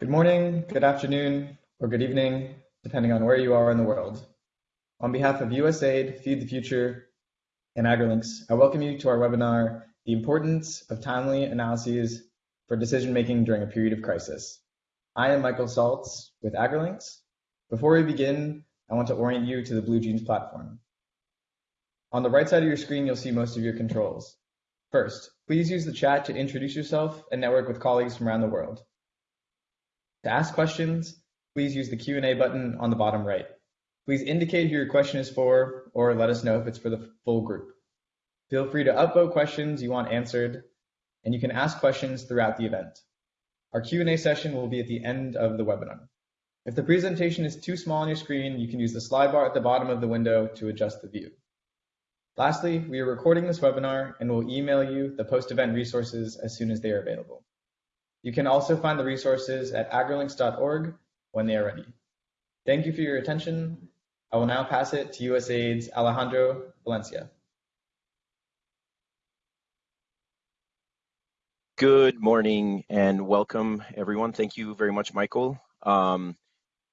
Good morning, good afternoon, or good evening, depending on where you are in the world. On behalf of USAID, Feed the Future, and AgriLinks, I welcome you to our webinar, The Importance of Timely Analyses for Decision-Making During a Period of Crisis. I am Michael Saltz with AgriLinks. Before we begin, I want to orient you to the BlueJeans platform. On the right side of your screen, you'll see most of your controls. First, please use the chat to introduce yourself and network with colleagues from around the world. To ask questions, please use the Q&A button on the bottom right. Please indicate who your question is for, or let us know if it's for the full group. Feel free to upvote questions you want answered, and you can ask questions throughout the event. Our Q&A session will be at the end of the webinar. If the presentation is too small on your screen, you can use the slide bar at the bottom of the window to adjust the view. Lastly, we are recording this webinar and will email you the post-event resources as soon as they are available. You can also find the resources at agrilinks.org when they are ready. Thank you for your attention. I will now pass it to USAID's Alejandro Valencia. Good morning and welcome everyone. Thank you very much, Michael. Um,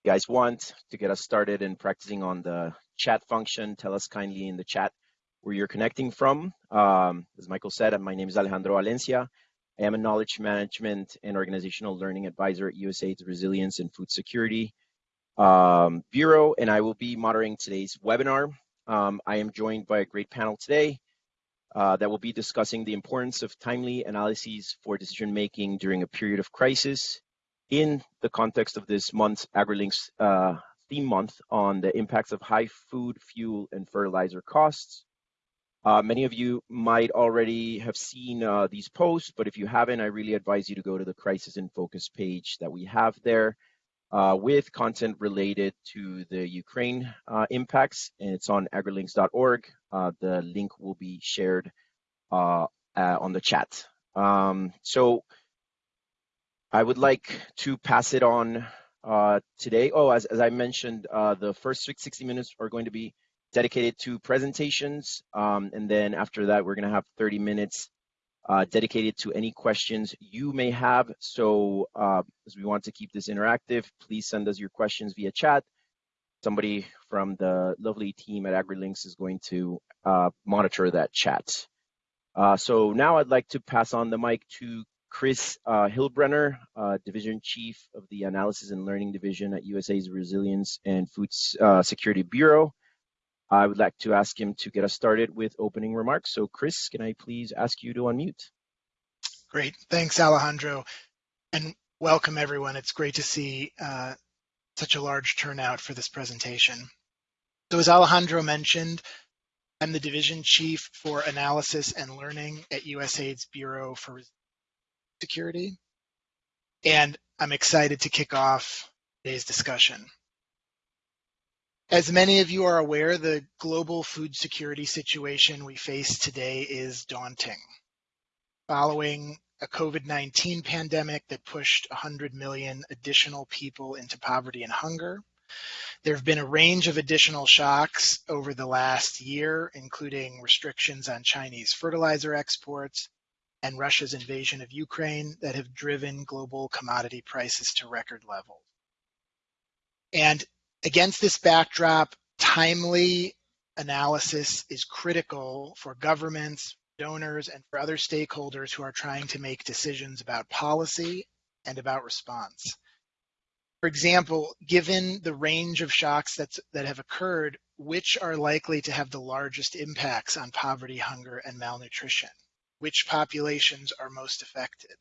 you guys want to get us started in practicing on the chat function, tell us kindly in the chat where you're connecting from. Um, as Michael said, my name is Alejandro Valencia. I am a knowledge management and organizational learning advisor at USAID's Resilience and Food Security um, Bureau, and I will be moderating today's webinar. Um, I am joined by a great panel today uh, that will be discussing the importance of timely analyses for decision making during a period of crisis in the context of this month's AgriLinks uh, theme month on the impacts of high food, fuel, and fertilizer costs uh, many of you might already have seen uh, these posts, but if you haven't, I really advise you to go to the Crisis in Focus page that we have there uh, with content related to the Ukraine uh, impacts, and it's on agrilinks.org. Uh, the link will be shared uh, on the chat. Um, so I would like to pass it on today. Oh, as, as I mentioned, the first 60 minutes are going to be dedicated to presentations. Um, and then after that, we're going to have 30 minutes uh, dedicated to any questions you may have. So uh, as we want to keep this interactive, please send us your questions via chat. Somebody from the lovely team at AgriLinks is going to uh, monitor that chat. Uh, so now I'd like to pass on the mic to Chris uh, Hillbruner, uh, Division Chief of the Analysis and Learning Division at USA's Resilience and Food Security Bureau. I would like to ask him to get us started with opening remarks. So Chris, can I please ask you to unmute? Great, thanks Alejandro, and welcome everyone. It's great to see uh, such a large turnout for this presentation. So as Alejandro mentioned, I'm the Division Chief for Analysis and Learning at USAID's Bureau for Security, and I'm excited to kick off today's discussion. As many of you are aware, the global food security situation we face today is daunting. Following a COVID-19 pandemic that pushed 100 million additional people into poverty and hunger, there have been a range of additional shocks over the last year, including restrictions on Chinese fertilizer exports and Russia's invasion of Ukraine that have driven global commodity prices to record levels. And Against this backdrop, timely analysis is critical for governments, donors, and for other stakeholders who are trying to make decisions about policy and about response. For example, given the range of shocks that's, that have occurred, which are likely to have the largest impacts on poverty, hunger, and malnutrition? Which populations are most affected?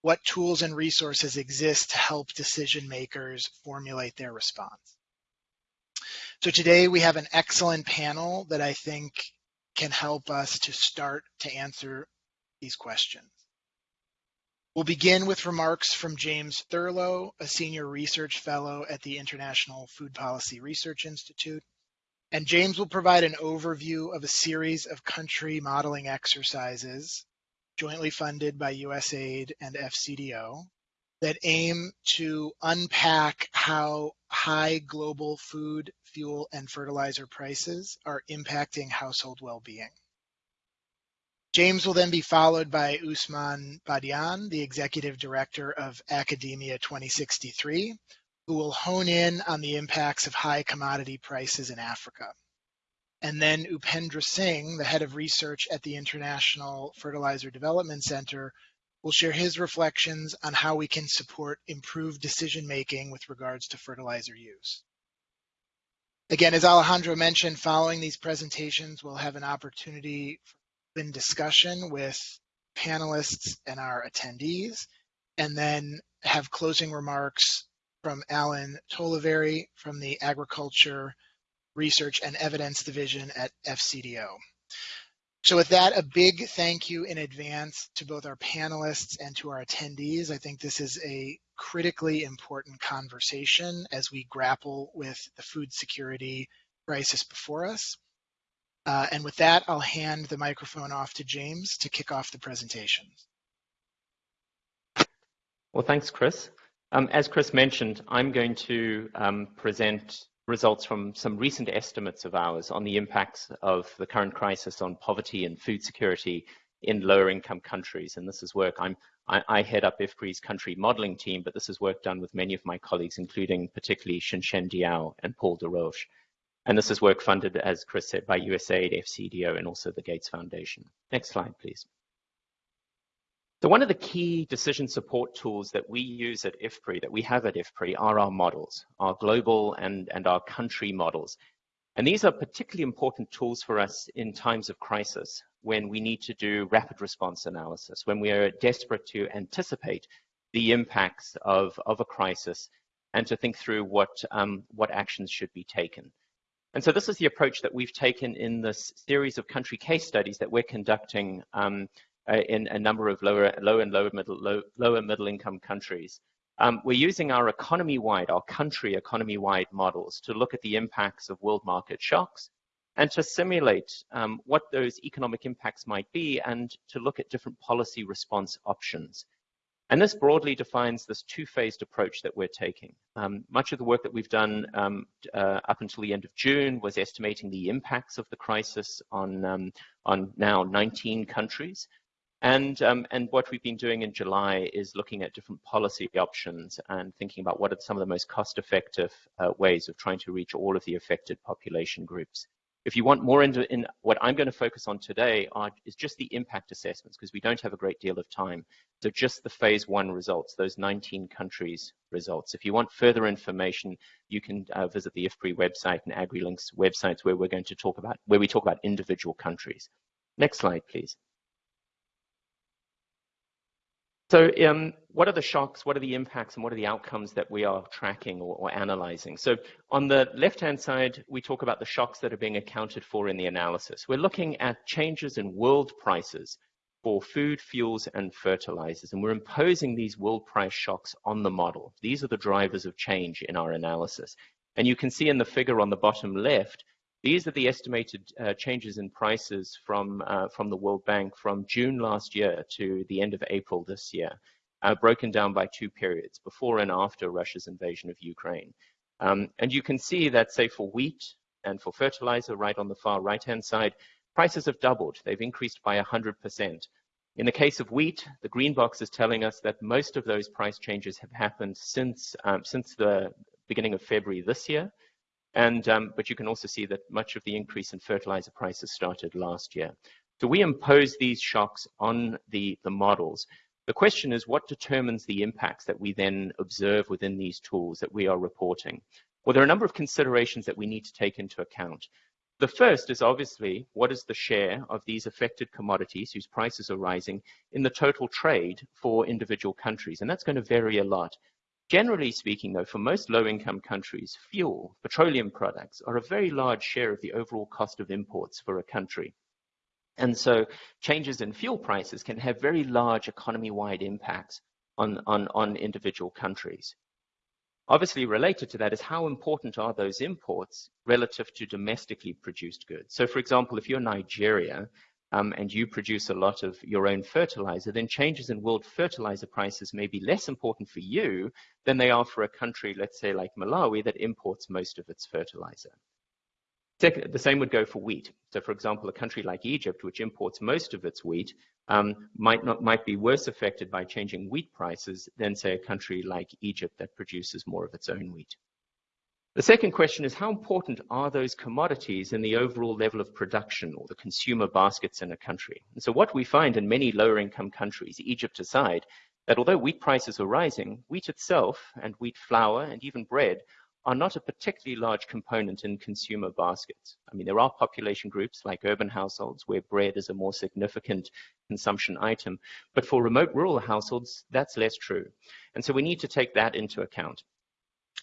What tools and resources exist to help decision makers formulate their response? So today we have an excellent panel that I think can help us to start to answer these questions. We'll begin with remarks from James Thurlow, a senior research fellow at the International Food Policy Research Institute. And James will provide an overview of a series of country modeling exercises jointly funded by USAID and FCDO that aim to unpack how high global food, fuel, and fertilizer prices are impacting household well-being. James will then be followed by Ousmane Badiane, the Executive Director of AKADEMIYA2063, who will hone in on the impacts of high commodity prices in Africa. And then Upendra Singh, the Head of Research at the International Fertilizer Development Center, will share his reflections on how we can support improved decision making with regards to fertilizer use. Again, as Alejandro mentioned, following these presentations, we'll have an opportunity for open discussion with panelists and our attendees, and then have closing remarks from Alan Tollervey from the Agriculture Research and Evidence Division at FCDO. So with that, a big thank you in advance to both our panelists and to our attendees. I think this is a critically important conversation as we grapple with the food security crisis before us. Uh, and with that, I'll hand the microphone off to James to kick off the presentation. Well, thanks, Chris. Um, as Chris mentioned, I'm going to um, present results from some recent estimates of ours on the impacts of the current crisis on poverty and food security in lower income countries. And this is work I'm, I, I head up IFPRI's country modeling team, but this is work done with many of my colleagues, including particularly Xinshen Diao and Paul Dorosh. And this is work funded, as Chris said, by USAID, FCDO, and also the Gates Foundation. Next slide, please. So one of the key decision support tools that we use at IFPRI, that we have at IFPRI, are our models, our global and, and our country models. And these are particularly important tools for us in times of crisis, when we need to do rapid response analysis, when we are desperate to anticipate the impacts of, of a crisis and to think through what, um, what actions should be taken. And so this is the approach that we've taken in this series of country case studies that we're conducting um, uh, in a number of lower, low and lower middle, low, lower middle income countries. Um, we're using our economy-wide, our country economy-wide models to look at the impacts of world market shocks and to simulate um, what those economic impacts might be and to look at different policy response options. And this broadly defines this two-phased approach that we're taking. Um, much of the work that we've done um, uh, up until the end of June was estimating the impacts of the crisis on, um, on now 19 countries. And, um, and what we've been doing in July is looking at different policy options and thinking about what are some of the most cost-effective uh, ways of trying to reach all of the affected population groups. If you want more into in what I'm going to focus on today are, is just the impact assessments because we don't have a great deal of time. So just the phase one results, those 19 countries results. If you want further information, you can uh, visit the IFPRI website and AgriLinks websites where we're going to talk about, where we talk about individual countries. Next slide, please. So um, what are the shocks, what are the impacts, and what are the outcomes that we are tracking or, or analyzing? So on the left-hand side, we talk about the shocks that are being accounted for in the analysis. We're looking at changes in world prices for food, fuels, and fertilizers, and we're imposing these world price shocks on the model. These are the drivers of change in our analysis. And you can see in the figure on the bottom left, these are the estimated uh, changes in prices from, uh, from the World Bank from June last year to the end of April this year, uh, broken down by two periods, before and after Russia's invasion of Ukraine. Um, and you can see that, say, for wheat and for fertilizer, right on the far right-hand side, prices have doubled. They've increased by 100%. In the case of wheat, the green box is telling us that most of those price changes have happened since, um, since the beginning of February this year. And, um, but you can also see that much of the increase in fertilizer prices started last year. So we impose these shocks on the, the models. The question is what determines the impacts that we then observe within these tools that we are reporting? Well, there are a number of considerations that we need to take into account. The first is obviously what is the share of these affected commodities whose prices are rising in the total trade for individual countries, and that's going to vary a lot. Generally speaking, though, for most low-income countries, fuel, petroleum products, are a very large share of the overall cost of imports for a country. And so changes in fuel prices can have very large economy-wide impacts on, on, on individual countries. Obviously related to that is how important are those imports relative to domestically produced goods. So for example, if you're Nigeria um, and you produce a lot of your own fertilizer, then changes in world fertilizer prices may be less important for you than they are for a country, let's say like Malawi, that imports most of its fertilizer. The same would go for wheat. So for example, a country like Egypt, which imports most of its wheat, um, might not might be worse affected by changing wheat prices than say a country like Egypt that produces more of its own wheat. The second question is how important are those commodities in the overall level of production or the consumer baskets in a country? And so what we find in many lower income countries, Egypt aside, that although wheat prices are rising, wheat itself and wheat flour and even bread are not a particularly large component in consumer baskets. I mean, there are population groups like urban households where bread is a more significant consumption item, but for remote rural households, that's less true. And so we need to take that into account.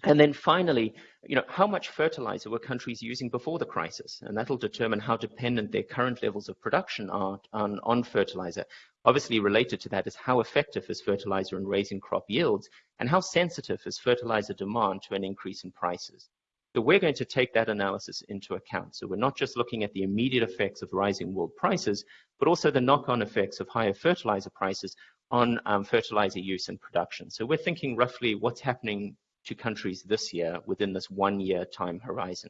And then finally, you know, how much fertilizer were countries using before the crisis? And that'll determine how dependent their current levels of production are on, on fertilizer. Obviously related to that is how effective is fertilizer in raising crop yields and how sensitive is fertilizer demand to an increase in prices. So we're going to take that analysis into account. So we're not just looking at the immediate effects of rising world prices, but also the knock-on effects of higher fertilizer prices on um, fertilizer use and production. So we're thinking roughly what's happening to countries this year within this one year time horizon.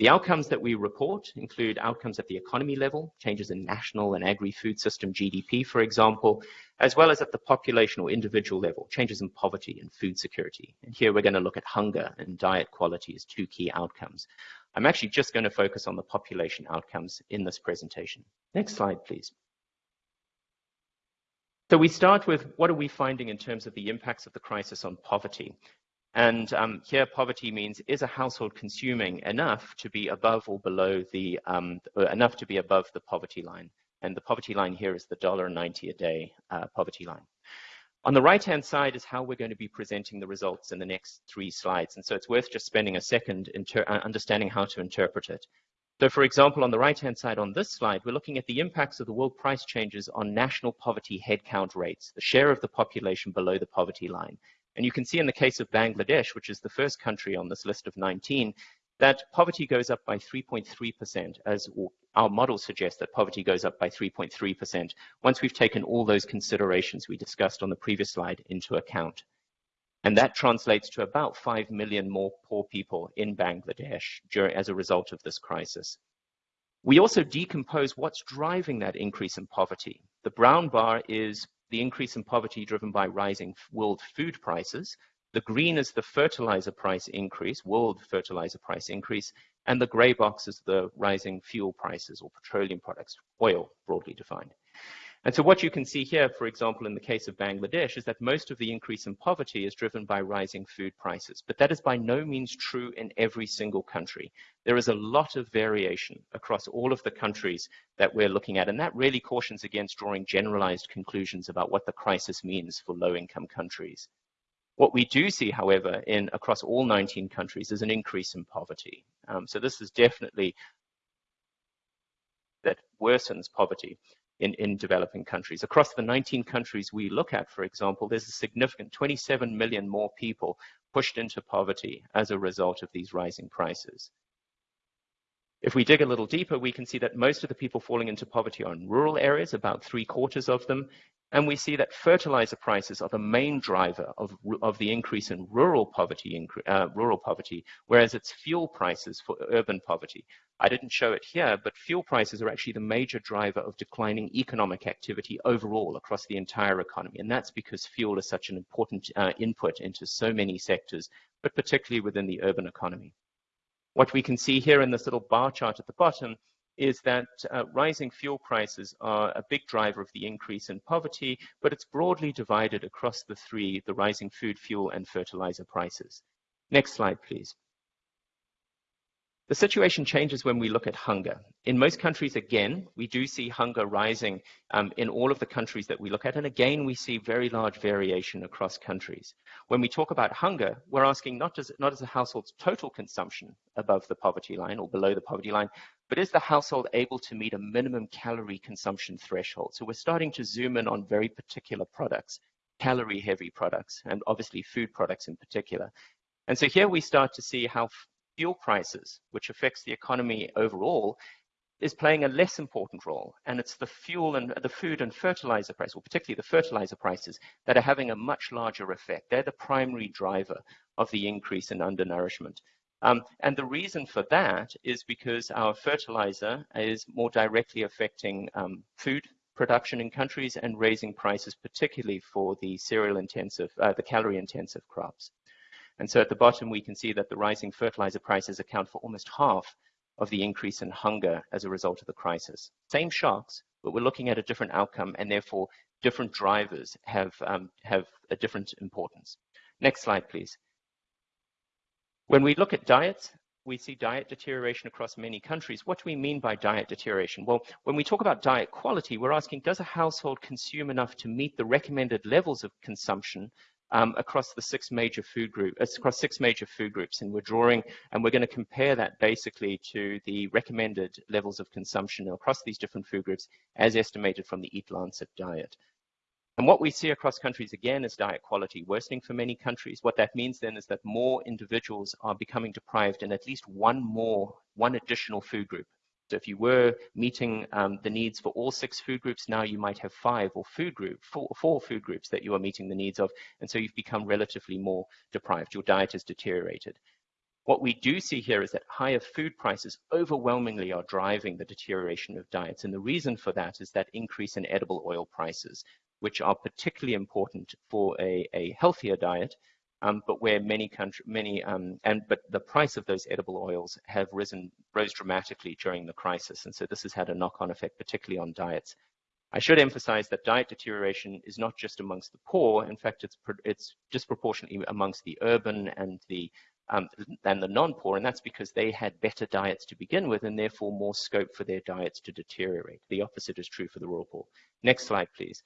The outcomes that we report include outcomes at the economy level, changes in national and agri-food system GDP, for example, as well as at the population or individual level, changes in poverty and food security. And here we're going to look at hunger and diet quality as two key outcomes. I'm actually just going to focus on the population outcomes in this presentation. Next slide, please. So we start with what are we finding in terms of the impacts of the crisis on poverty? And um, here, poverty means is a household consuming enough to be above or below the um, enough to be above the poverty line. And the poverty line here is the $1.90 a day uh, poverty line. On the right-hand side is how we're going to be presenting the results in the next three slides. And so it's worth just spending a second uh, understanding how to interpret it. So for example, on the right-hand side on this slide, we're looking at the impacts of the world price changes on national poverty headcount rates, the share of the population below the poverty line. And you can see in the case of Bangladesh, which is the first country on this list of 19, that poverty goes up by 3.3%, as our model suggests that poverty goes up by 3.3% once we've taken all those considerations we discussed on the previous slide into account. And that translates to about 5 million more poor people in Bangladesh during, as a result of this crisis. We also decompose what's driving that increase in poverty. The brown bar is the increase in poverty driven by rising world food prices. The green is the fertilizer price increase, world fertilizer price increase, and the gray box is the rising fuel prices or petroleum products, oil broadly defined. And so what you can see here, for example, in the case of Bangladesh, is that most of the increase in poverty is driven by rising food prices. But that is by no means true in every single country. There is a lot of variation across all of the countries that we're looking at. And that really cautions against drawing generalized conclusions about what the crisis means for low-income countries. What we do see, however, in across all 19 countries is an increase in poverty. Um, so this is definitely that worsens poverty in, in developing countries. Across the 19 countries we look at, for example, there's a significant 27 million more people pushed into poverty as a result of these rising prices. If we dig a little deeper, we can see that most of the people falling into poverty are in rural areas, about three quarters of them, and we see that fertilizer prices are the main driver of, of the increase in rural poverty, uh, rural poverty, whereas it's fuel prices for urban poverty. I didn't show it here, but fuel prices are actually the major driver of declining economic activity overall across the entire economy. And that's because fuel is such an important uh, input into so many sectors, but particularly within the urban economy. What we can see here in this little bar chart at the bottom is that uh, rising fuel prices are a big driver of the increase in poverty, but it's broadly divided across the three, the rising food, fuel, and fertilizer prices. Next slide, please. The situation changes when we look at hunger. In most countries, again, we do see hunger rising um, in all of the countries that we look at. And again, we see very large variation across countries. When we talk about hunger, we're asking not, as, not as a household's total consumption above the poverty line or below the poverty line, but is the household able to meet a minimum calorie consumption threshold? So we're starting to zoom in on very particular products, calorie heavy products, and obviously food products in particular. And so here we start to see how fuel prices, which affects the economy overall, is playing a less important role. And it's the fuel and the food and fertilizer price, particularly the fertilizer prices, that are having a much larger effect. They're the primary driver of the increase in undernourishment. Um, and the reason for that is because our fertilizer is more directly affecting um, food production in countries and raising prices, particularly for the cereal intensive, uh, the calorie intensive crops. And so at the bottom, we can see that the rising fertilizer prices account for almost half of the increase in hunger as a result of the crisis. Same shocks, but we're looking at a different outcome and therefore different drivers have, um, have a different importance. Next slide, please. When we look at diets, we see diet deterioration across many countries. What do we mean by diet deterioration? Well, when we talk about diet quality, we're asking, does a household consume enough to meet the recommended levels of consumption um, across the six major food group, uh, across six major food groups, and we're drawing, and we're going to compare that basically to the recommended levels of consumption across these different food groups as estimated from the Eat Lancet diet. And what we see across countries again is diet quality worsening for many countries. What that means then is that more individuals are becoming deprived in at least one more, one additional food group. So if you were meeting um, the needs for all six food groups, now you might have five or food group, four, four food groups that you are meeting the needs of. And so you've become relatively more deprived. Your diet has deteriorated. What we do see here is that higher food prices overwhelmingly are driving the deterioration of diets. And the reason for that is that increase in edible oil prices which are particularly important for a, a healthier diet, um, but where many country, many, um, and but the price of those edible oils have risen, rose dramatically during the crisis, and so this has had a knock-on effect, particularly on diets. I should emphasize that diet deterioration is not just amongst the poor. In fact, it's it's disproportionately amongst the urban and the um, and the non-poor, and that's because they had better diets to begin with, and therefore more scope for their diets to deteriorate. The opposite is true for the rural poor. Next slide, please.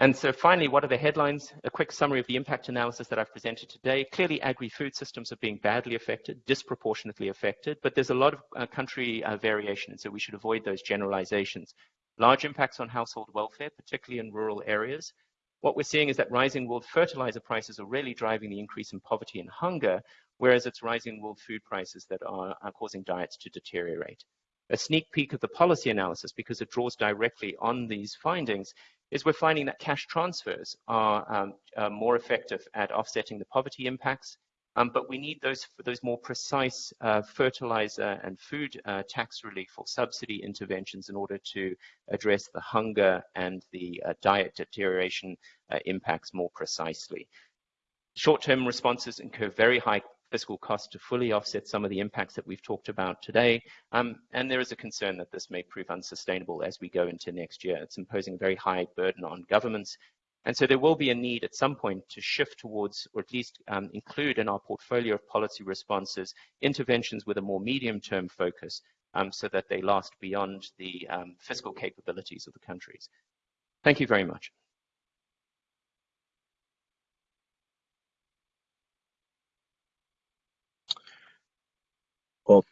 And so finally, what are the headlines? A quick summary of the impact analysis that I've presented today. Clearly, agri-food systems are being badly affected, disproportionately affected, but there's a lot of uh, country uh, variation, so we should avoid those generalizations. Large impacts on household welfare, particularly in rural areas. What we're seeing is that rising world fertilizer prices are really driving the increase in poverty and hunger, whereas it's rising world food prices that are, are causing diets to deteriorate. A sneak peek of the policy analysis, because it draws directly on these findings, is we're finding that cash transfers are, um, uh, more effective at offsetting the poverty impacts. Um, but we need those those more precise uh, fertilizer and food uh, tax relief or subsidy interventions in order to address the hunger and the uh, diet deterioration uh, impacts more precisely. Short-term responses incur very high fiscal costs to fully offset some of the impacts that we've talked about today. Um, and there is a concern that this may prove unsustainable as we go into next year. It's imposing a very high burden on governments. And so there will be a need at some point to shift towards, or at least um, include in our portfolio of policy responses, interventions with a more medium-term focus um, so that they last beyond the um, fiscal capabilities of the countries. Thank you very much. Well,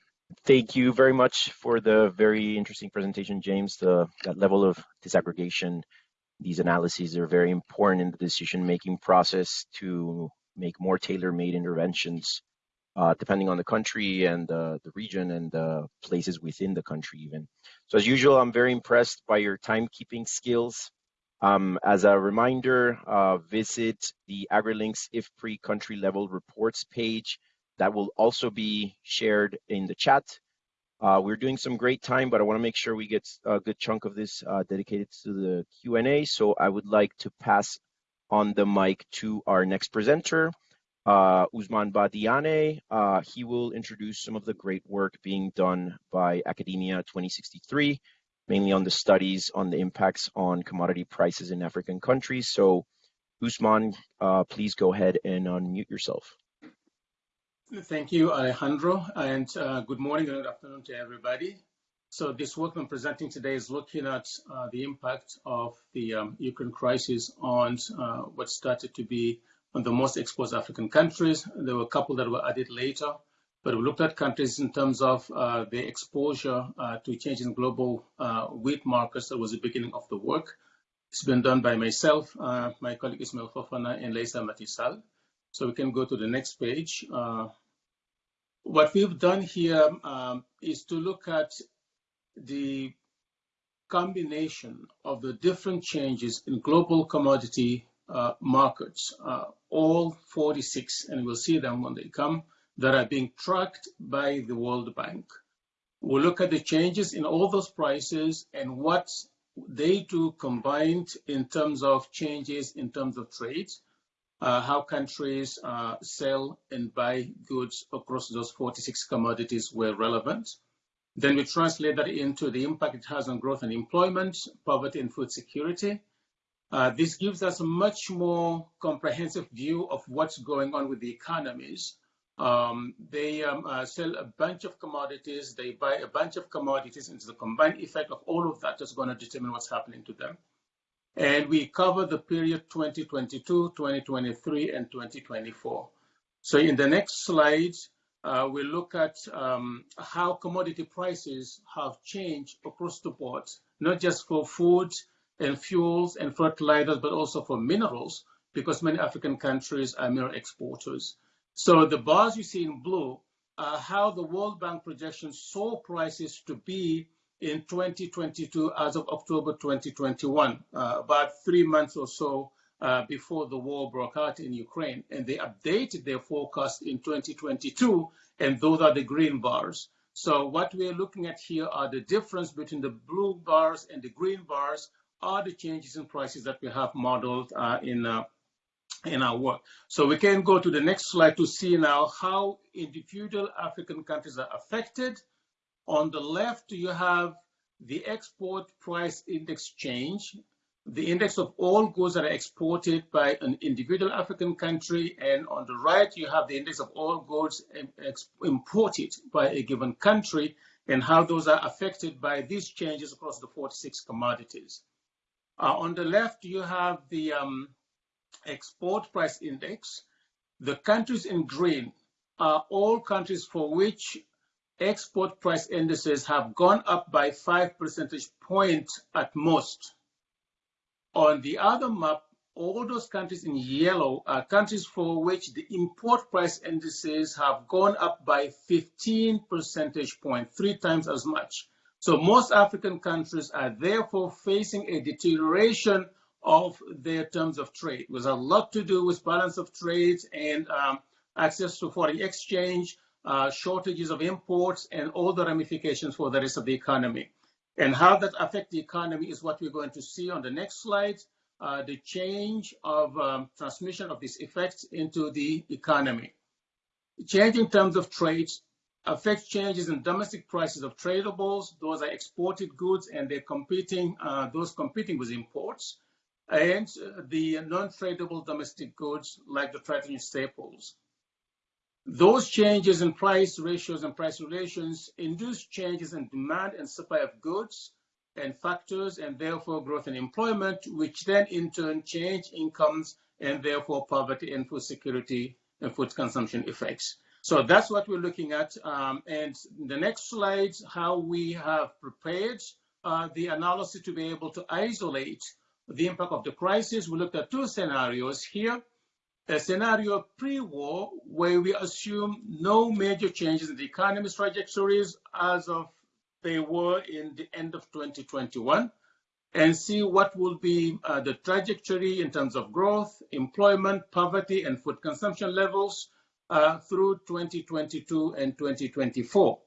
thank you very much for the very interesting presentation, James. The that level of disaggregation, these analyses are very important in the decision-making process to make more tailor-made interventions, uh, depending on the country and uh, the region and the places within the country even. So as usual, I'm very impressed by your timekeeping skills. Um, as a reminder, uh, visit the AgriLinks IFPRI country level reports page that will also be shared in the chat. Uh, we're doing some great time, but I want to make sure we get a good chunk of this uh, dedicated to the Q&A. So I would like to pass on the mic to our next presenter, uh, Ousmane Badiane. Uh, he will introduce some of the great work being done by AKADEMIYA2063, mainly on the studies on the impacts on commodity prices in African countries. So Ousmane, uh, please go ahead and unmute yourself. Thank you, Alejandro, and uh, good morning and good afternoon to everybody. So this work I'm presenting today is looking at uh, the impact of the um, Ukraine crisis on uh, what started to be on the most exposed African countries. There were a couple that were added later, but we looked at countries in terms of uh, their exposure uh, to changes in global uh, wheat markets. That was the beginning of the work. It's been done by myself, my colleague Ismail Fofana, and Leysa Maty Sall. So we can go to the next page. Uh, what we've done here um, is to look at the combination of the different changes in global commodity uh, markets, uh, all 46, and we'll see them when they come, that are being tracked by the World Bank. We'll look at the changes in all those prices and what they do combined in terms of changes in terms of trade, uh, how countries uh, sell and buy goods across those 46 commodities were relevant. Then we translate that into the impact it has on growth and employment, poverty and food security. Uh, this gives us a much more comprehensive view of what's going on with the economies. Um, they um, uh, sell a bunch of commodities, they buy a bunch of commodities, and it's the combined effect of all of that that's going to determine what's happening to them. And we cover the period 2022, 2023, and 2024. So in the next slide, uh, we look at um, how commodity prices have changed across the board, not just for food and fuels and fertilizers, but also for minerals, because many African countries are mineral exporters. So the bars you see in blue are how the World Bank projections saw prices to be in 2022 as of October 2021, uh, about three months or so uh, before the war broke out in Ukraine. And they updated their forecast in 2022, and those are the green bars. So what we're looking at here are the difference between the blue bars and the green bars are the changes in prices that we have modeled uh, in uh, in our work. So we can go to the next slide to see now how individual African countries are affected. On the left, you have the export price index change, the index of all goods that are exported by an individual African country. And on the right, you have the index of all goods imported by a given country and how those are affected by these changes across the 46 commodities. Uh, on the left, you have the um, export price index. The countries in green are all countries for which export price indices have gone up by five percentage points at most. On the other map, all those countries in yellow are countries for which the import price indices have gone up by 15 percentage points, three times as much. So most African countries are therefore facing a deterioration of their terms of trade. It was a lot to do with balance of trade and um, access to foreign exchange, uh, shortages of imports, and all the ramifications for the rest of the economy. And how that affects the economy is what we're going to see on the next slide, uh, the change of um, transmission of these effects into the economy. Change in terms of trade affects changes in domestic prices of tradables. Those are exported goods and they're competing, uh, those competing with imports, and uh, the non-tradable domestic goods like the traditional staples. Those changes in price ratios and price relations induce changes in demand and supply of goods and factors, and therefore growth and employment, which then in turn change incomes and therefore poverty and food security and food consumption effects. So that's what we're looking at. Um, and the next slide, how we have prepared uh, the analysis to be able to isolate the impact of the crisis. We looked at two scenarios here. A scenario pre-war where we assume no major changes in the economy's trajectories as of they were in the end of 2021 and see what will be uh, the trajectory in terms of growth, employment, poverty, and food consumption levels uh, through 2022 and 2024.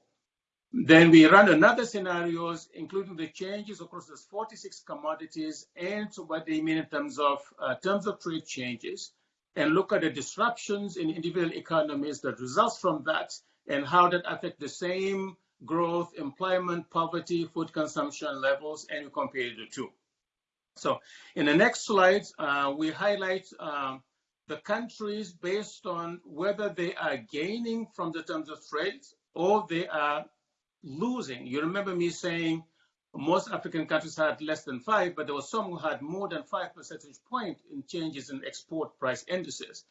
Then we run another scenarios, including the changes across those 46 commodities and what they mean in terms of uh, terms of trade changes, and look at the disruptions in individual economies that results from that, and how that affect the same growth, employment, poverty, food consumption levels, and you compare the two. So in the next slide, uh, we highlight uh, the countries based on whether they are gaining from the terms of trade or they are losing. You remember me saying most African countries had less than five, but there were some who had more than five percentage point in changes in export price indices.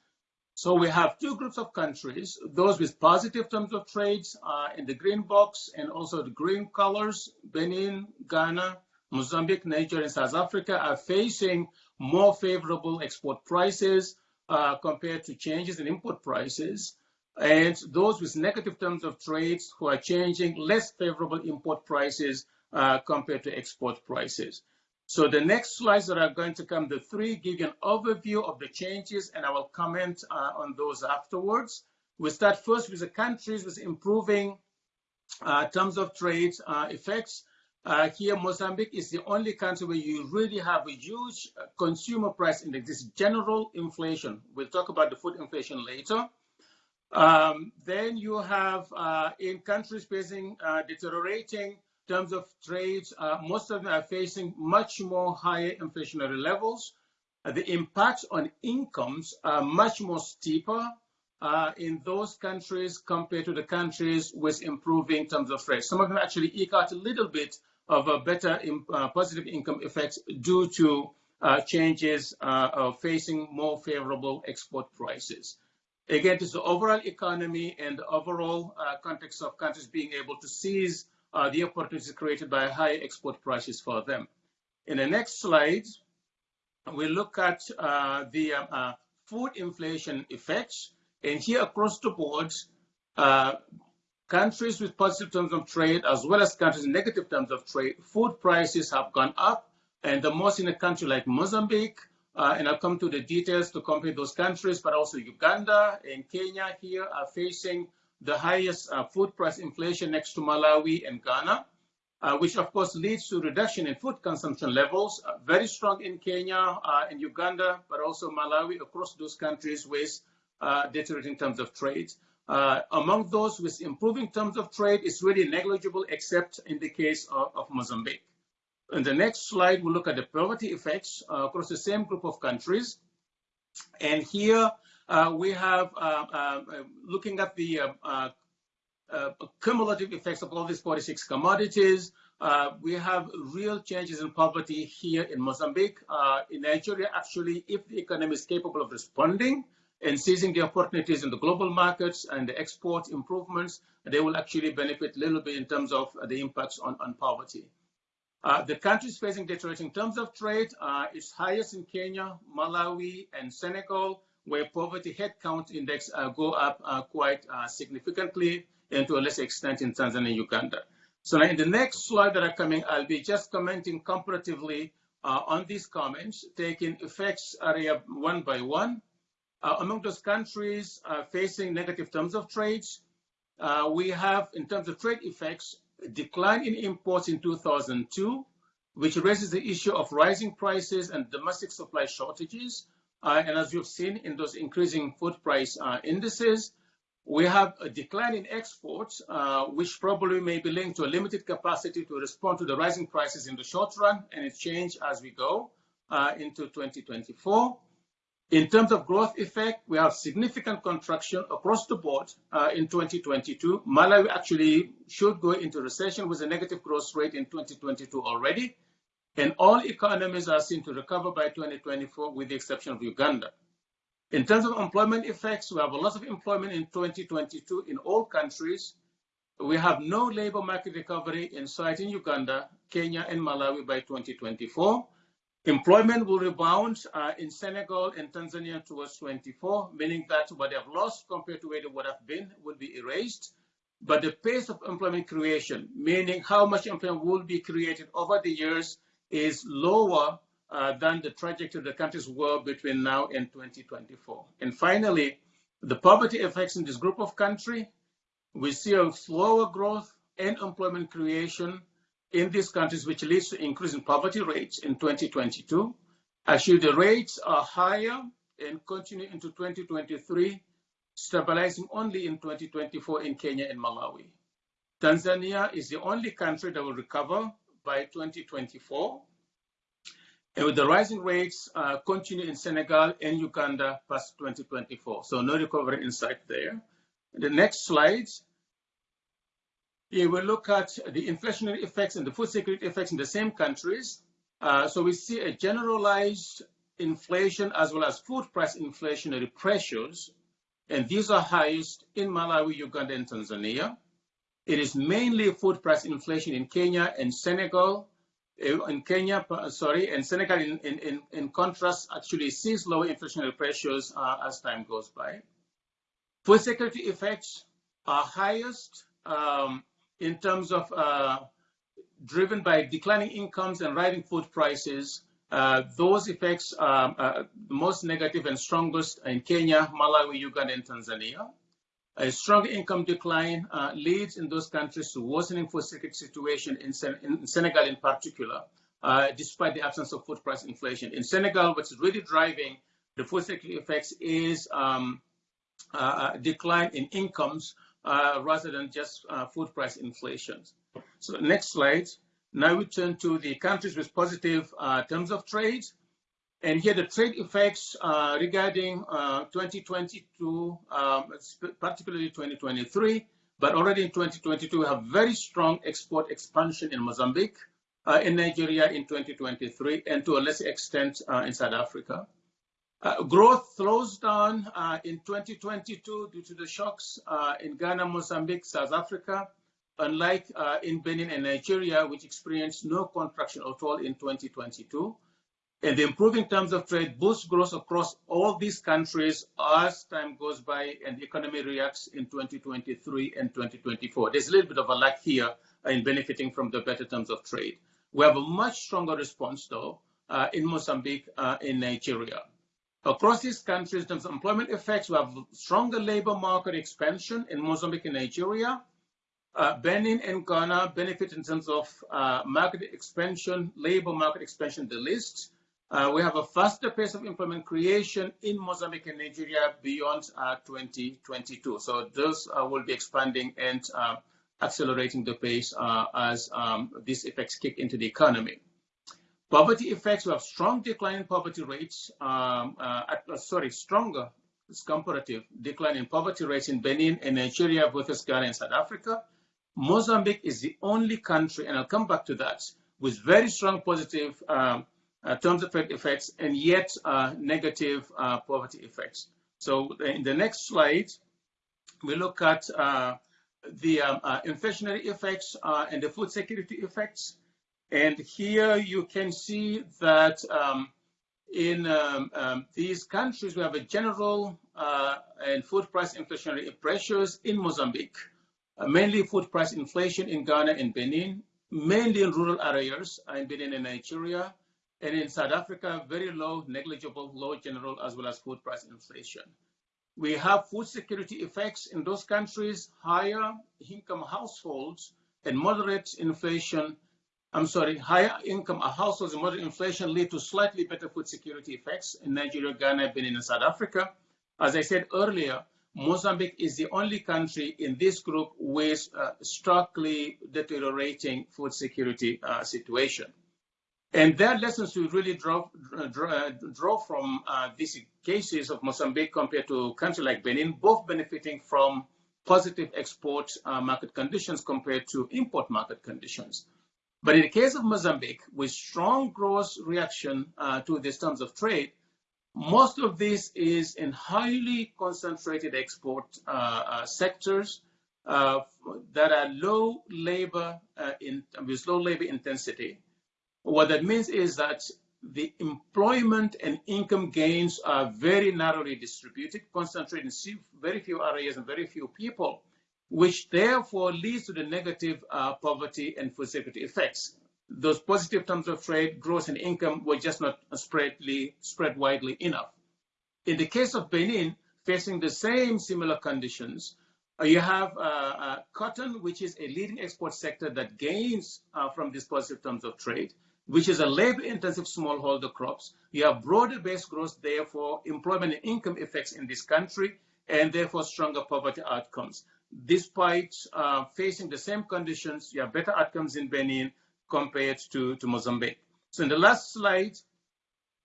So we have two groups of countries, those with positive terms of trade uh, in the green box and also the green colors, Benin, Ghana, Mozambique, Nigeria, and South Africa are facing more favorable export prices uh, compared to changes in import prices. And those with negative terms of trade who are changing less favorable import prices uh, compared to export prices. So the next slides that are going to come, the three give you an overview of the changes, and I will comment uh, on those afterwards. We start first with the countries with improving uh, terms of trade uh, effects. Uh, here, Mozambique is the only country where you really have a huge consumer price index, this general inflation. We'll talk about the food inflation later. Um, then you have uh, in countries facing uh, deteriorating terms of trade, uh, most of them are facing much more higher inflationary levels. the impact on incomes are much more steeper uh, in those countries compared to the countries with improving terms of trade. Some of them actually eke out a little bit of a better uh, positive income effect due to uh, changes uh, facing more favorable export prices. Again, it's the overall economy and the overall uh, context of countries being able to seize uh, the opportunities created by high export prices for them. In the next slide, we look at the food inflation effects. And here across the board, uh, countries with positive terms of trade as well as countries with negative terms of trade, food prices have gone up. And the most in a country like Mozambique, uh, and I'll come to the details to compare those countries, but also Uganda and Kenya here are facing the highest uh, food price inflation next to Malawi and Ghana, uh, which of course leads to reduction in food consumption levels, uh, very strong in Kenya uh, and Uganda, but also Malawi across those countries with uh, deteriorating terms of trade. Uh, among those with improving terms of trade, it's really negligible except in the case of, of Mozambique. In the next slide, we'll look at the poverty effects uh, across the same group of countries. And here uh, we have, uh, uh looking at the uh, cumulative effects of all these 46 commodities, we have real changes in poverty here in Mozambique. in Nigeria, actually, if the economy is capable of responding, and seizing the opportunities in the global markets and the export improvements, they will actually benefit a little bit in terms of the impacts on, on poverty. Uh, the countries facing deteriorating terms of trade uh, is highest in Kenya, Malawi, and Senegal, where poverty headcount index uh, go up uh, quite uh, significantly, and to a lesser extent in Tanzania and Uganda. So now in the next slide that are coming, I'll be just commenting comparatively uh, on these comments, taking effects area one by one. Uh, among those countries uh, facing negative terms of trade, we have, in terms of trade effects, a decline in imports in 2002, which raises the issue of rising prices and domestic supply shortages. Uh, and as you've seen in those increasing food price uh, indices, we have a decline in exports, uh, which probably may be linked to a limited capacity to respond to the rising prices in the short run, and it change as we go into 2024. In terms of growth effect, we have significant contraction across the board in 2022. Malawi actually should go into recession with a negative growth rate in 2022 already. And all economies are seen to recover by 2024 with the exception of Uganda. In terms of employment effects, we have a lot of employment in 2022 in all countries. We have no labor market recovery in sight in Uganda, Kenya, and Malawi by 2024. Employment will rebound uh, in Senegal and Tanzania towards 24, meaning that what they have lost compared to where they would have been will be erased. But the pace of employment creation, meaning how much employment will be created over the years, is lower uh, than the trajectory the countries were between now and 2024. And finally, the poverty effects in this group of countries, we see a slower growth and employment creation in these countries, which leads to increase in poverty rates in 2022. Actually, the rates are higher and continue into 2023, stabilizing only in 2024 in Kenya and Malawi. Tanzania is the only country that will recover by 2024. And with the rising rates uh, continue in Senegal and Uganda past 2024. So no recovery in sight there. The next slide here we look at the inflationary effects and the food security effects in the same countries. Uh, so we see a generalized inflation as well as food price inflationary pressures, and these are highest in Malawi, Uganda, and Tanzania. It is mainly food price inflation in Kenya and Senegal. Uh, in Kenya, sorry, and Senegal, in, in, in contrast, actually sees lower inflationary pressures uh, as time goes by. Food security effects are highest um, in terms of uh, driven by declining incomes and rising food prices. Uh, those effects are uh, most negative and strongest in Kenya, Malawi, Uganda, and Tanzania. A strong income decline uh, leads in those countries to worsening food security situation in, Sen in Senegal in particular, uh, despite the absence of food price inflation. In Senegal, what's really driving the food security effects is um, uh, decline in incomes uh, rather than just uh, food price inflation. So next slide. Now we turn to the countries with positive uh, terms of trade. And here the trade effects uh, regarding uh, 2022, um, particularly 2023, but already in 2022, we have very strong export expansion in Mozambique, uh, in Nigeria in 2023, and to a lesser extent uh, in South Africa. Uh, growth slows down uh, in 2022 due to the shocks in Ghana, Mozambique, South Africa, unlike in Benin and Nigeria, which experienced no contraction at all in 2022 and the improving terms of trade boosts growth across all these countries as time goes by and the economy reacts in 2023 and 2024. There's a little bit of a lag here in benefiting from the better terms of trade. We have a much stronger response, though, uh, in Mozambique, uh, in Nigeria. Across these countries, terms of employment effects, we have stronger labor market expansion in Mozambique and Nigeria. Uh, Benin and Ghana benefit in terms of uh, market expansion, labor market expansion, the list. Uh, we have a faster pace of employment creation in Mozambique and Nigeria beyond uh, 2022. So those uh, will be expanding and uh, accelerating the pace uh, as um, these effects kick into the economy. Poverty effects, we have strong decline in poverty rates, um, at, sorry, stronger comparative decline in poverty rates in Benin and Nigeria versus Ghana and South Africa. Mozambique is the only country, and I'll come back to that, with very strong positive um, uh, terms of effects and yet uh, negative uh, poverty effects. So in the next slide, we look at uh, the um, uh, inflationary effects uh, and the food security effects. And here you can see that um, in um, um these countries, we have a general and food price inflationary pressures in Mozambique, mainly food price inflation in Ghana and Benin, mainly in rural areas in Benin and Nigeria, and in South Africa, very low, negligible, low general, as well as food price inflation. We have food security effects in those countries, higher income households and moderate inflation. I'm sorry, higher income households and moderate inflation lead to slightly better food security effects in Nigeria, Ghana, Benin, and South Africa. As I said earlier, Mozambique is the only country in this group with uh, starkly deteriorating food security uh, situation. And there are lessons we really draw, draw, draw from uh, these cases of Mozambique compared to countries like Benin, both benefiting from positive export uh, market conditions compared to import market conditions. But in the case of Mozambique, with strong growth reaction uh, to these terms of trade, most of this is in highly concentrated export uh, uh, sectors uh, that are low labor in, with low labor intensity what that means is that the employment and income gains are very narrowly distributed, concentrated in very few areas and very few people, which therefore leads to the negative uh, poverty and food security effects. Those positive terms of trade, growth and income were just not spreadly, spread widely enough. In the case of Benin, facing the same similar conditions, uh, you have uh, uh, cotton, which is a leading export sector that gains uh, from these positive terms of trade which is a labor-intensive smallholder crops. You have broader-based growth, therefore employment and income effects in this country, and therefore stronger poverty outcomes. Despite uh, facing the same conditions, you have better outcomes in Benin compared to, to Mozambique. So in the last slide,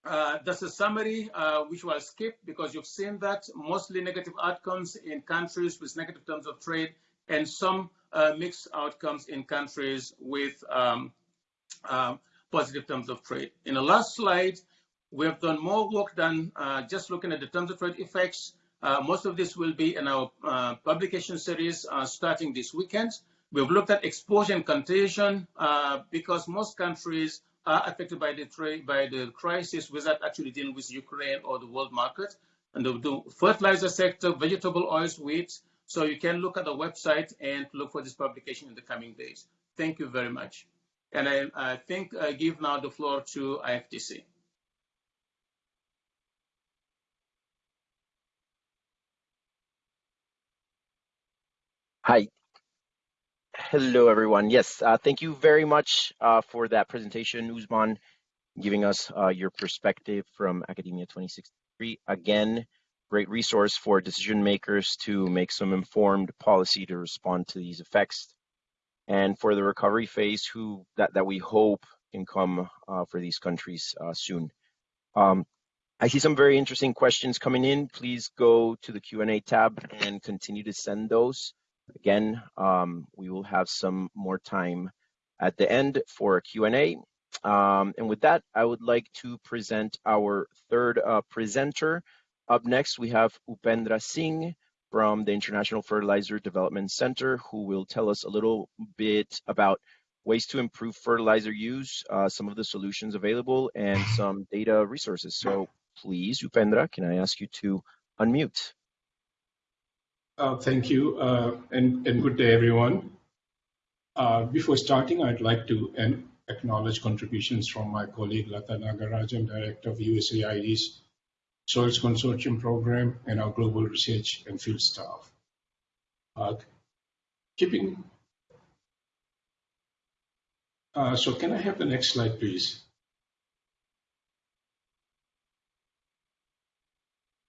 uh, that's a summary uh, which will skip because you've seen that mostly negative outcomes in countries with negative terms of trade and some uh, mixed outcomes in countries with um, um positive terms of trade. In the last slide, we have done more work than uh, just looking at the terms of trade effects. Uh, most of this will be in our uh, publication series uh, starting this weekend. We've looked at exposure and contagion uh, because most countries are affected by the trade, by the crisis without actually dealing with Ukraine or the world market. And the, the fertilizer sector, vegetable oils, wheat. So you can look at the website and look for this publication in the coming days. Thank you very much. And I, I think I give now the floor to IFDC. Hi. Hello, everyone. Yes, uh, thank you very much uh, for that presentation, Ousmane, giving us uh, your perspective from AKADEMIYA2063. Again, great resource for decision makers to make some informed policy to respond to these effects. And for the recovery phase, who that, that we hope can come uh, for these countries uh, soon. Um, I see some very interesting questions coming in. Please go to the Q&A tab and continue to send those. Again, um, we will have some more time at the end for a Q&A. Um, and with that, I would like to present our third uh, presenter. Up next, we have Upendra Singh from the International Fertilizer Development Center, who will tell us a little bit about ways to improve fertilizer use, uh, some of the solutions available, and some data resources. So please, Upendra, can I ask you to unmute? Uh, thank you, uh, and, and, good day, everyone. Uh, before starting, I'd like to acknowledge contributions from my colleague Latha Nagarajan, Director of USAID's Soils Consortium Program, and our global research and field staff. Uh, keeping, uh, so can I have the next slide, please?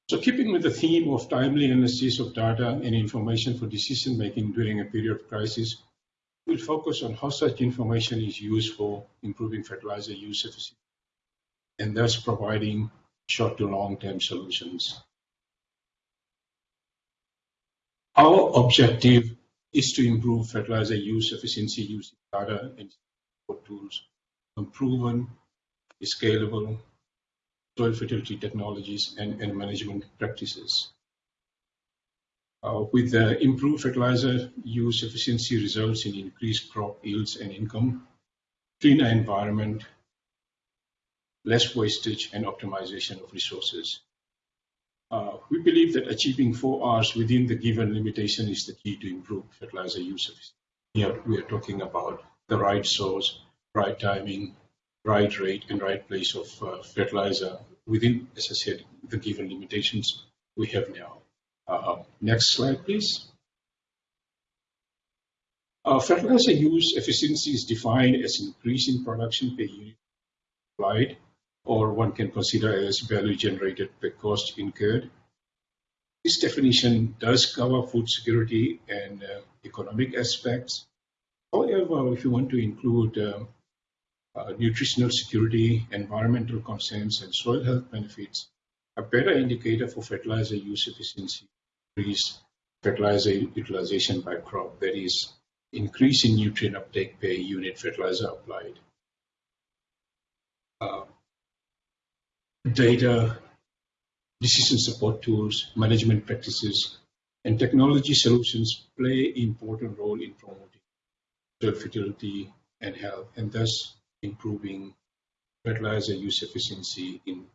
So keeping with the theme of timely analysis of data and information for decision making during a period of crisis, we'll focus on how such information is used for improving fertilizer use efficiency and thus providing short to long term solutions. Our objective is to improve fertilizer use efficiency using data and tools from proven, scalable, soil fertility technologies and, and management practices. Uh, with the improved fertilizer use efficiency results in increased crop yields and income, cleaner environment, less wastage and optimization of resources. Uh, we believe that achieving four R's within the given limitation is the key to improve fertilizer use efficiency. Here we are talking about the right source, right timing, right rate and right place of uh, fertilizer within, as I said, the given limitations we have now. Uh, next slide, please. Uh, fertilizer use efficiency is defined as increase in production per unit applied, or one can consider as value generated per cost incurred. This definition does cover food security and uh, economic aspects. However, if you want to include um, uh, nutritional security, environmental concerns, and soil health benefits, a better indicator for fertilizer use efficiency is fertilizer utilization by crop, that is, increase in nutrient uptake per unit fertilizer applied. Uh, data, decision support tools, management practices, and technology solutions play important role in promoting soil fertility and health, and thus improving fertilizer use efficiency in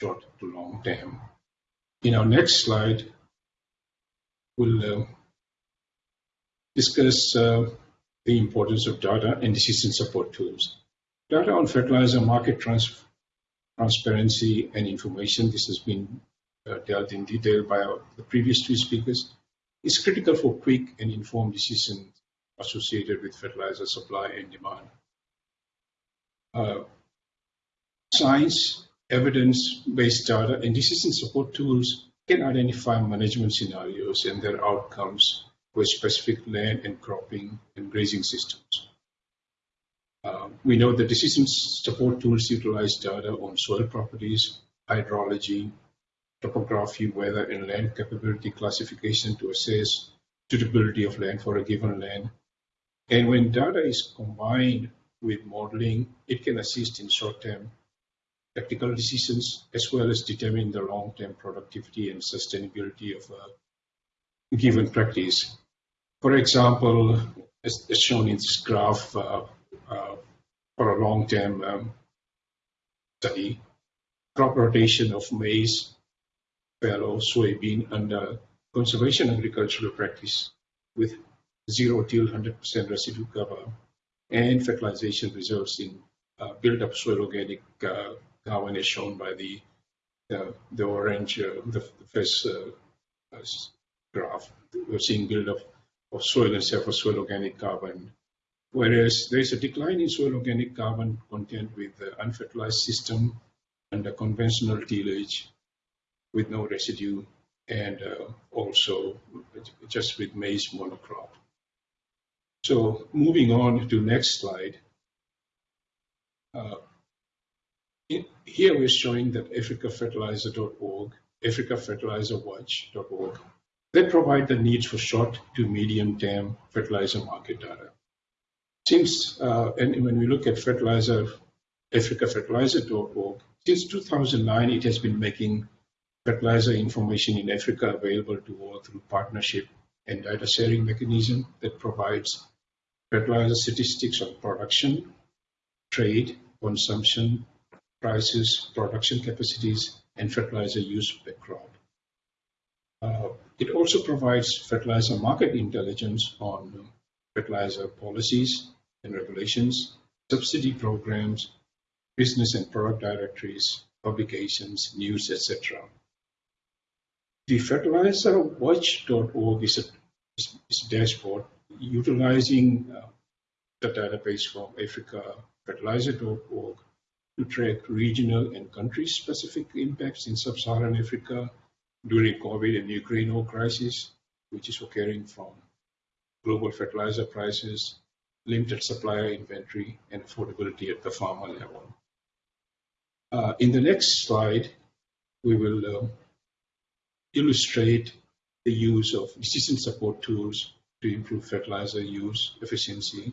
short to long term. In our next slide, we'll uh, discuss uh, the importance of data and decision support tools. Data on fertilizer market trans transparency and information, this has been uh, dealt in detail by our, the previous two speakers, is critical for quick and informed decisions associated with fertilizer supply and demand. Uh, science, evidence-based data, and decision support tools can identify management scenarios and their outcomes for specific land and cropping and grazing systems. Uh, we know that decision support tools utilize data on soil properties, hydrology, topography, weather, and land capability classification to assess suitability of land for a given land. And when data is combined with modeling, it can assist in short-term tactical decisions as well as determine the long-term productivity and sustainability of a given practice. For example, as, shown in this graph, uh, for a long-term um, study, crop rotation of maize, fallow, soybean under conservation agricultural practice with zero till 100% residue cover and fertilization results in uh, build-up soil organic uh, carbon as shown by the uh, the orange, uh, the, the first uh, uh, graph. We're seeing build-up of soil and surface soil organic carbon. Whereas there is a decline in soil organic carbon content with the unfertilized system and the conventional tillage with no residue and uh, also just with maize monocrop. So moving on to next slide. Uh, in, here we're showing that africafertilizer.org, africafertilizerwatch.org, they provide the needs for short to medium term fertilizer market data. Since, uh, and when we look at fertilizer, africafertilizer.org, since 2009, it has been making fertilizer information in Africa available to all through partnership and data sharing mechanism that provides fertilizer statistics on production, trade, consumption, prices, production capacities, and fertilizer use per crop. Uh, it also provides fertilizer market intelligence on fertilizer policies and regulations, subsidy programs, business and product directories, publications, news, etc. The fertilizerwatch.org is a, is a dashboard utilizing uh, the database from Africa, africafertilizer.org to track regional and country-specific impacts in sub-Saharan Africa during COVID and Ukraine war crisis, which is occurring from global fertilizer prices, limited supplier inventory, and affordability at the farmer level. Uh, in the next slide, we will uh, illustrate the use of decision support tools to improve fertilizer use efficiency.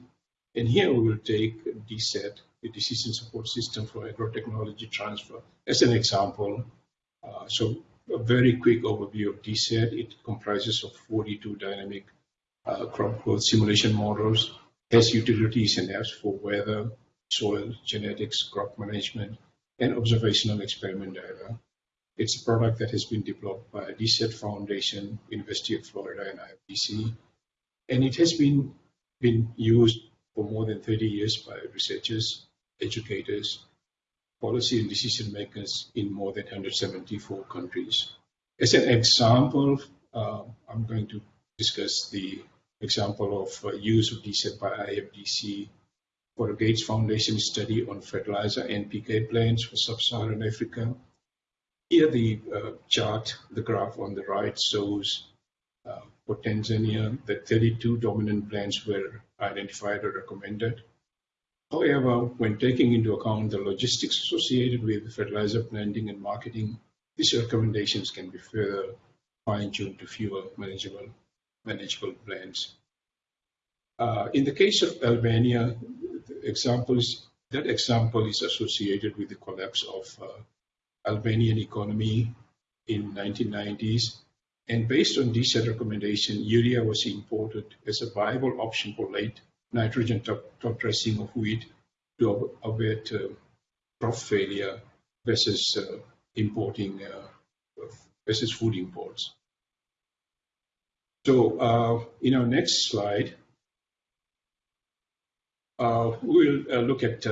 And here we will take DSSAT, the Decision Support System for Agrotechnology Transfer, as an example. Uh, so a very quick overview of DSSAT. It comprises of 42 dynamic uh, crop growth simulation models, has utilities and apps for weather, soil, genetics, crop management, and observational experiment data. It's a product that has been developed by DSSAT Foundation, University of Florida, and IFDC, and it has been been used for more than 30 years by researchers, educators, policy and decision makers in more than 174 countries. As an example, uh, I'm going to discuss the example of uh, use of DSSAT by IFDC for a Gates Foundation study on fertilizer NPK blends for sub-Saharan Africa. Here the uh, chart, the graph on the right shows uh, for Tanzania that 32 dominant blends were identified or recommended. However, when taking into account the logistics associated with fertilizer blending and marketing, these recommendations can be further fine-tuned to fewer manageable, manageable blends. Uh, in the case of Albania, examples, that example is associated with the collapse of uh, Albanian economy in 1990s. And based on this recommendation, urea was imported as a viable option for late nitrogen top, top dressing of wheat to avoid uh, crop failure versus uh, importing uh, versus food imports. So uh, in our next slide, uh, we'll uh, look at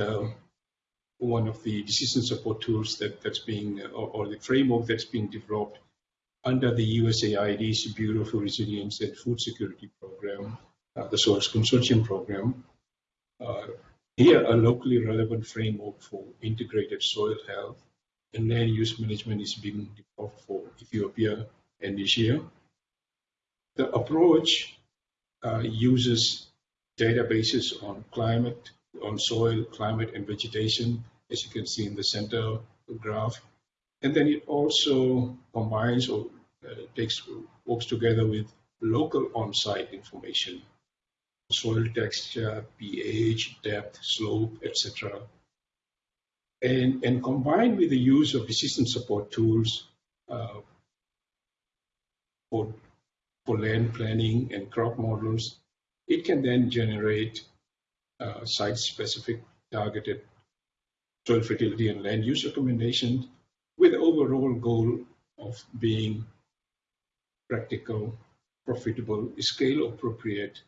one of the decision support tools that, that's being, or, or the framework that's being developed under the USAID's Bureau for Resilience and Food Security Program uh, the SOILS Consortium program. Uh, here, a locally relevant framework for integrated soil health and land use management is being developed for Ethiopia and Niger. The approach uh, uses databases on climate, on soil, climate, and vegetation, as you can see in the center graph. And then it also combines or uh, takes works together with local on-site information soil texture, pH, depth, slope, etc. And, and combined with the use of decision support tools uh, for, for land planning and crop models, it can then generate uh, site-specific targeted soil fertility and land use recommendations with the overall goal of being practical, profitable, scale appropriate,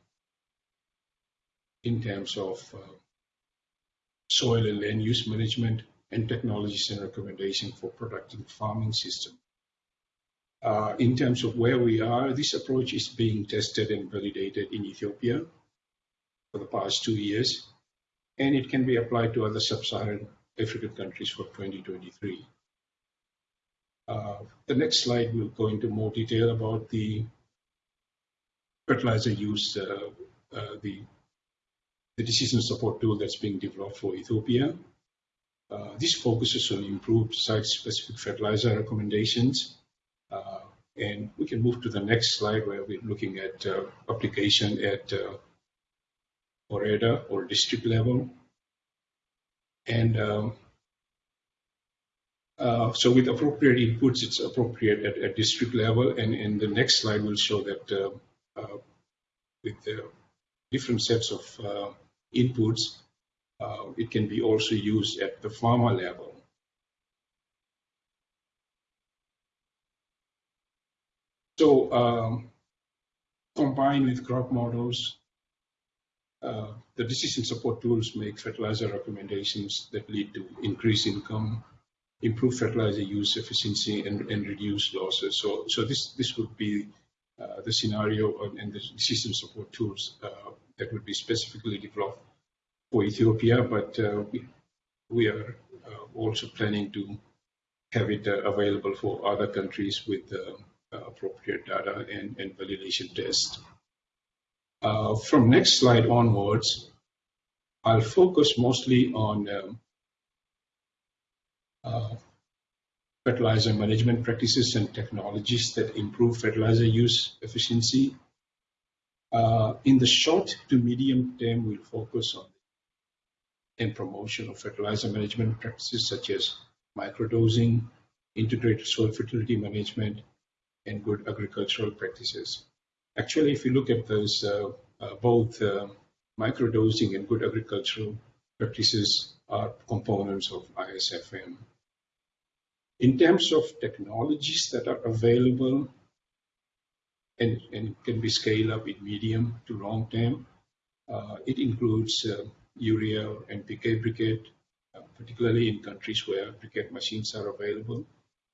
in terms of uh, soil and land use management and technologies and recommendation for productive farming system. Uh, in terms of where we are, this approach is being tested and validated in Ethiopia for the past two years, and it can be applied to other sub-Saharan African countries for 2023. Uh, the next slide will go into more detail about the fertilizer use, uh, uh, the, the decision support tool that's being developed for Ethiopia. Uh, this focuses on improved site-specific fertilizer recommendations. Uh, and we can move to the next slide where we're looking at uh, application at woreda or district level. And um, uh, so with appropriate inputs, it's appropriate at, at district level. And, and the next slide we'll show that uh, uh, with the different sets of uh, inputs, uh, it can be also used at the farmer level. So um, combined with crop models, uh, the decision support tools make fertilizer recommendations that lead to increased income, improve fertilizer use efficiency, and, and reduce losses. So, so this this would be uh, the scenario and the decision support tools uh, that would be specifically developed for Ethiopia, but uh, we, we are uh, also planning to have it available for other countries with appropriate data and, and validation tests. Uh, from next slide onwards, I'll focus mostly on um, uh, fertilizer management practices and technologies that improve fertilizer use efficiency. Uh, in the short to medium term, we'll focus on and promotion of fertilizer management practices such as microdosing, integrated soil fertility management, and good agricultural practices. Actually, if you look at those, uh, uh, both uh, microdosing and good agricultural practices are components of ISFM. In terms of technologies that are available and, and can be scaled up in medium to long term, uh, it includes uh, urea and PK briquette, uh, particularly in countries where briquette machines are available.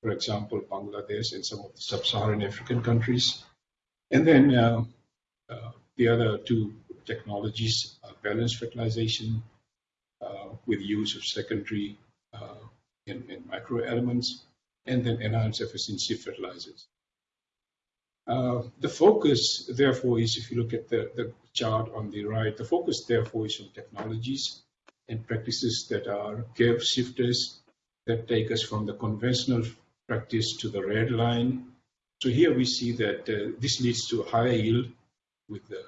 For example, Bangladesh and some of the sub-Saharan African countries. And then uh, uh, the other two technologies are balanced fertilization uh, with use of secondary and, and microelements, and then enhanced efficiency fertilizers. Uh, the focus, therefore, is if you look at the, the chart on the right, the focus, therefore, is on technologies and practices that are curve shifters that take us from the conventional practice to the red line so here we see that uh, this leads to a higher yield with the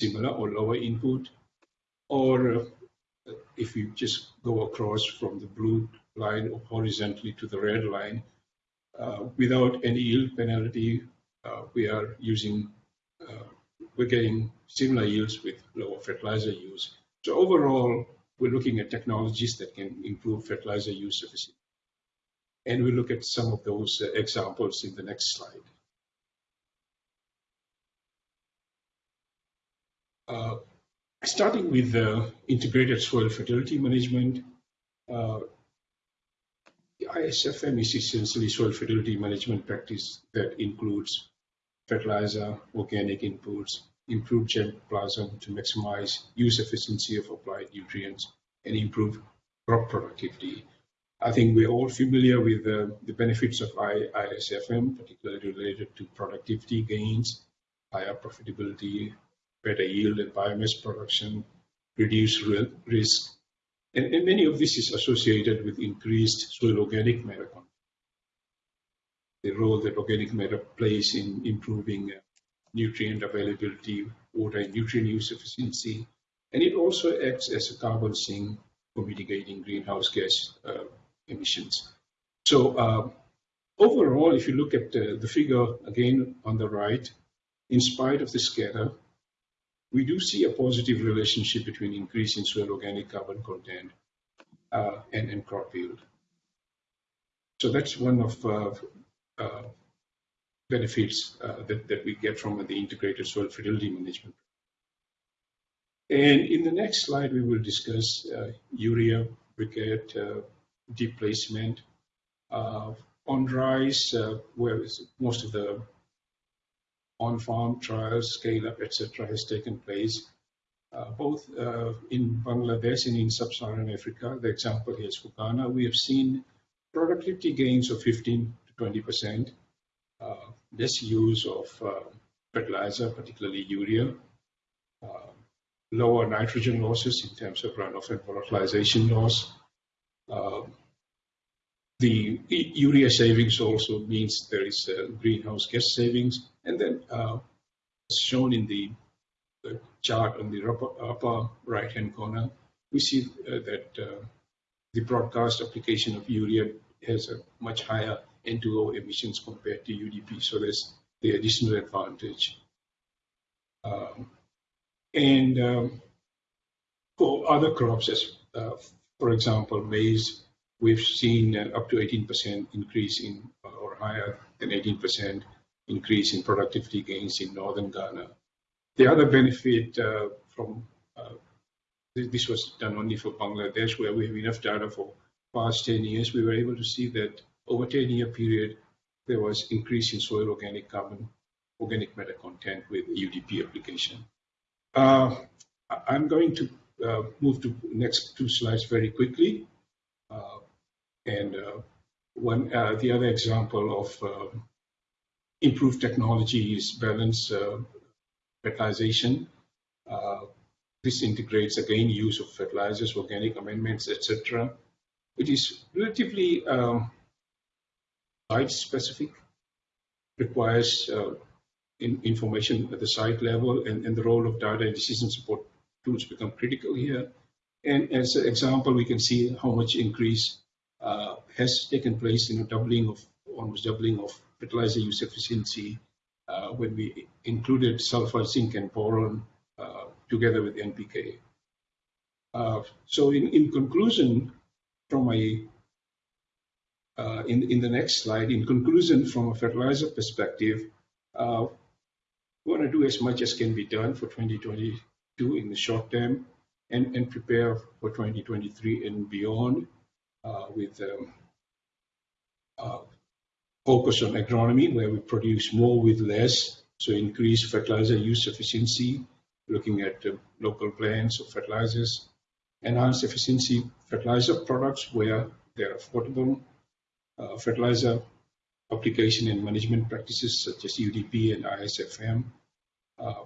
similar or lower input. Or uh, if you just go across from the blue line or horizontally to the red line, uh, without any yield penalty, uh, we are using, uh, we're getting similar yields with lower fertilizer use. So overall, we're looking at technologies that can improve fertilizer use efficiency. And we look at some of those uh, examples in the next slide. Uh, starting with the integrated soil fertility management, uh, ISFM is essentially soil fertility management practice that includes fertilizer, organic inputs, improved germplasm to maximize use efficiency of applied nutrients, and improve crop productivity. I think we're all familiar with the, the benefits of ISFM, particularly related to productivity gains, higher profitability, better yield and biomass production, reduced risk. And, and many of this is associated with increased soil organic matter content. The role that organic matter plays in improving uh, nutrient availability, water and nutrient use efficiency, and it also acts as a carbon sink for mitigating greenhouse gas uh, emissions. So uh, overall, if you look at the figure again on the right, in spite of the scatter, we do see a positive relationship between increase in soil organic carbon content uh, and, and crop yield. So that's one of uh, uh, benefits uh, that, that we get from the integrated soil fertility management. And in the next slide, we will discuss urea briquette uh, on rice, uh, where most of the on-farm trials, scale-up, etc., has taken place, uh, both uh, in Bangladesh and in sub-Saharan Africa. The example here is for Ghana. We have seen productivity gains of 15 to 20 percent, uh, less use of uh, fertilizer, particularly urea, uh, lower nitrogen losses in terms of runoff and volatilization loss. Uh, the urea savings also means there is greenhouse gas savings. And then, uh, as shown in the, chart on the upper, right-hand corner, we see uh, that uh, the broadcast application of urea has a much higher N2O emissions compared to UDP. So there's the additional advantage. Um, and um, for other crops, as uh, for example, maize, we've seen up to 18% increase in, or higher than 18% increase in productivity gains in northern Ghana. The other benefit uh, from uh, this was done only for Bangladesh, where we have enough data for past 10 years. We were able to see that over 10 year period, there was increase in soil organic carbon, organic matter content with UDP application. Uh, I'm going to move to next two slides very quickly. Uh, and uh, one, uh, the other example of uh, improved technology is balance fertilization. this integrates again use of fertilizers, organic amendments, etc. It is relatively um, site specific, requires uh, in information at the site level, and, and, the role of data and decision support tools become critical here. And as an example, we can see how much increase uh, has taken place in a doubling of almost doubling of fertilizer use efficiency uh, when we included sulfur, zinc, and boron uh, together with NPK. Uh, so, in, in conclusion, from my uh, in, in the next slide, in conclusion, from a fertilizer perspective, uh, we want to do as much as can be done for 2022 in the short term and, and prepare for 2023 and beyond uh, with um, uh, focus on agronomy, where we produce more with less, so increase fertilizer use efficiency, looking at uh, local plants of fertilizers, enhance efficiency fertilizer products where they're affordable, uh, fertilizer application and management practices such as UDP and ISFM. Uh,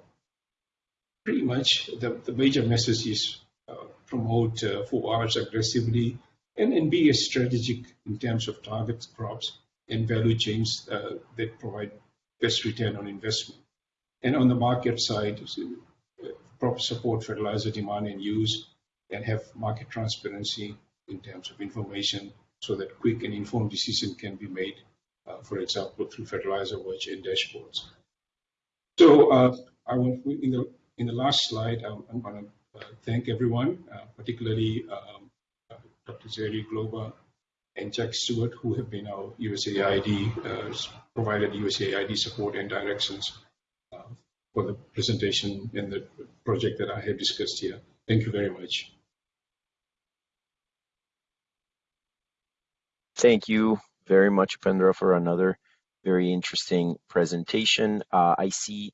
pretty much the, the major message is uh, promote uh, 4Rs aggressively and, and be strategic in terms of target crops and value chains uh, that provide best return on investment. And on the market side, uh, proper support fertilizer demand and use and have market transparency in terms of information so that quick and informed decision can be made, uh, for example, through fertilizer watch and dashboards. So uh, I will, in the in the last slide, I'm, going to uh, thank everyone, uh, particularly um, uh, Dr. Jerry Glover and Jack Stewart, who have been our USAID, uh, provided USAID support and directions for the presentation and the project that I have discussed here. Thank you very much. Thank you very much, Pendra, for another very interesting presentation. Uh, I see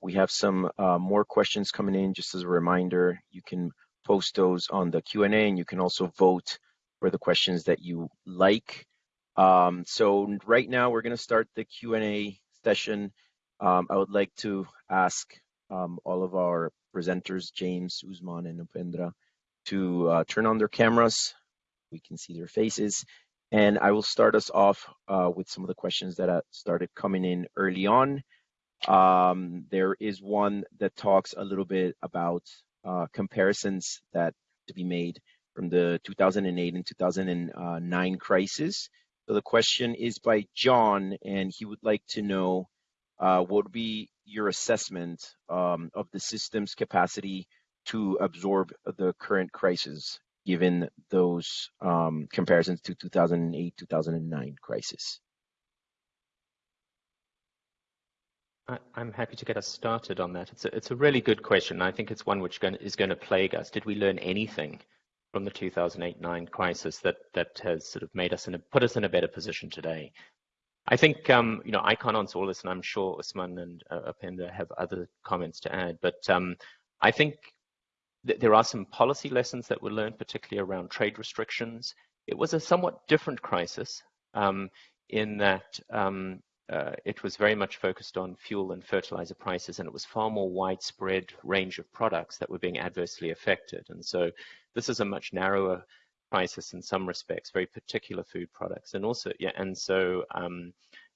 we have some uh, more questions coming in. Just as a reminder, you can post those on the Q&A and you can also vote for the questions that you like. Um, so right now we're going to start the Q&A session. Um, I would like to ask um, all of our presenters, James, Ousmane, and Upendra, to uh, turn on their cameras. We can see their faces and I will start us off uh, with some of the questions that started coming in early on. Um, there is one that talks a little bit about uh, comparisons that to be made from the 2008 and 2009 crisis. So the question is by John, and he would like to know uh, what would be your assessment um, of the system's capacity to absorb the current crisis given those um, comparisons to 2008, 2009 crisis? I'm happy to get us started on that. It's a, it's a really good question. I think it's one which is going to plague us. Did we learn anything from the 2008-9 crisis that that has sort of made us put us in a better position today. I think um, you know I can't answer all this, and I'm sure Ousmane and uh, have other comments to add. But um, I think th there are some policy lessons that were learned, particularly around trade restrictions. It was a somewhat different crisis um, in that um, uh, it was very much focused on fuel and fertilizer prices, and it was far more widespread range of products that were being adversely affected. And so this is a much narrower crisis in some respects, very particular food products, and also yeah, and so um,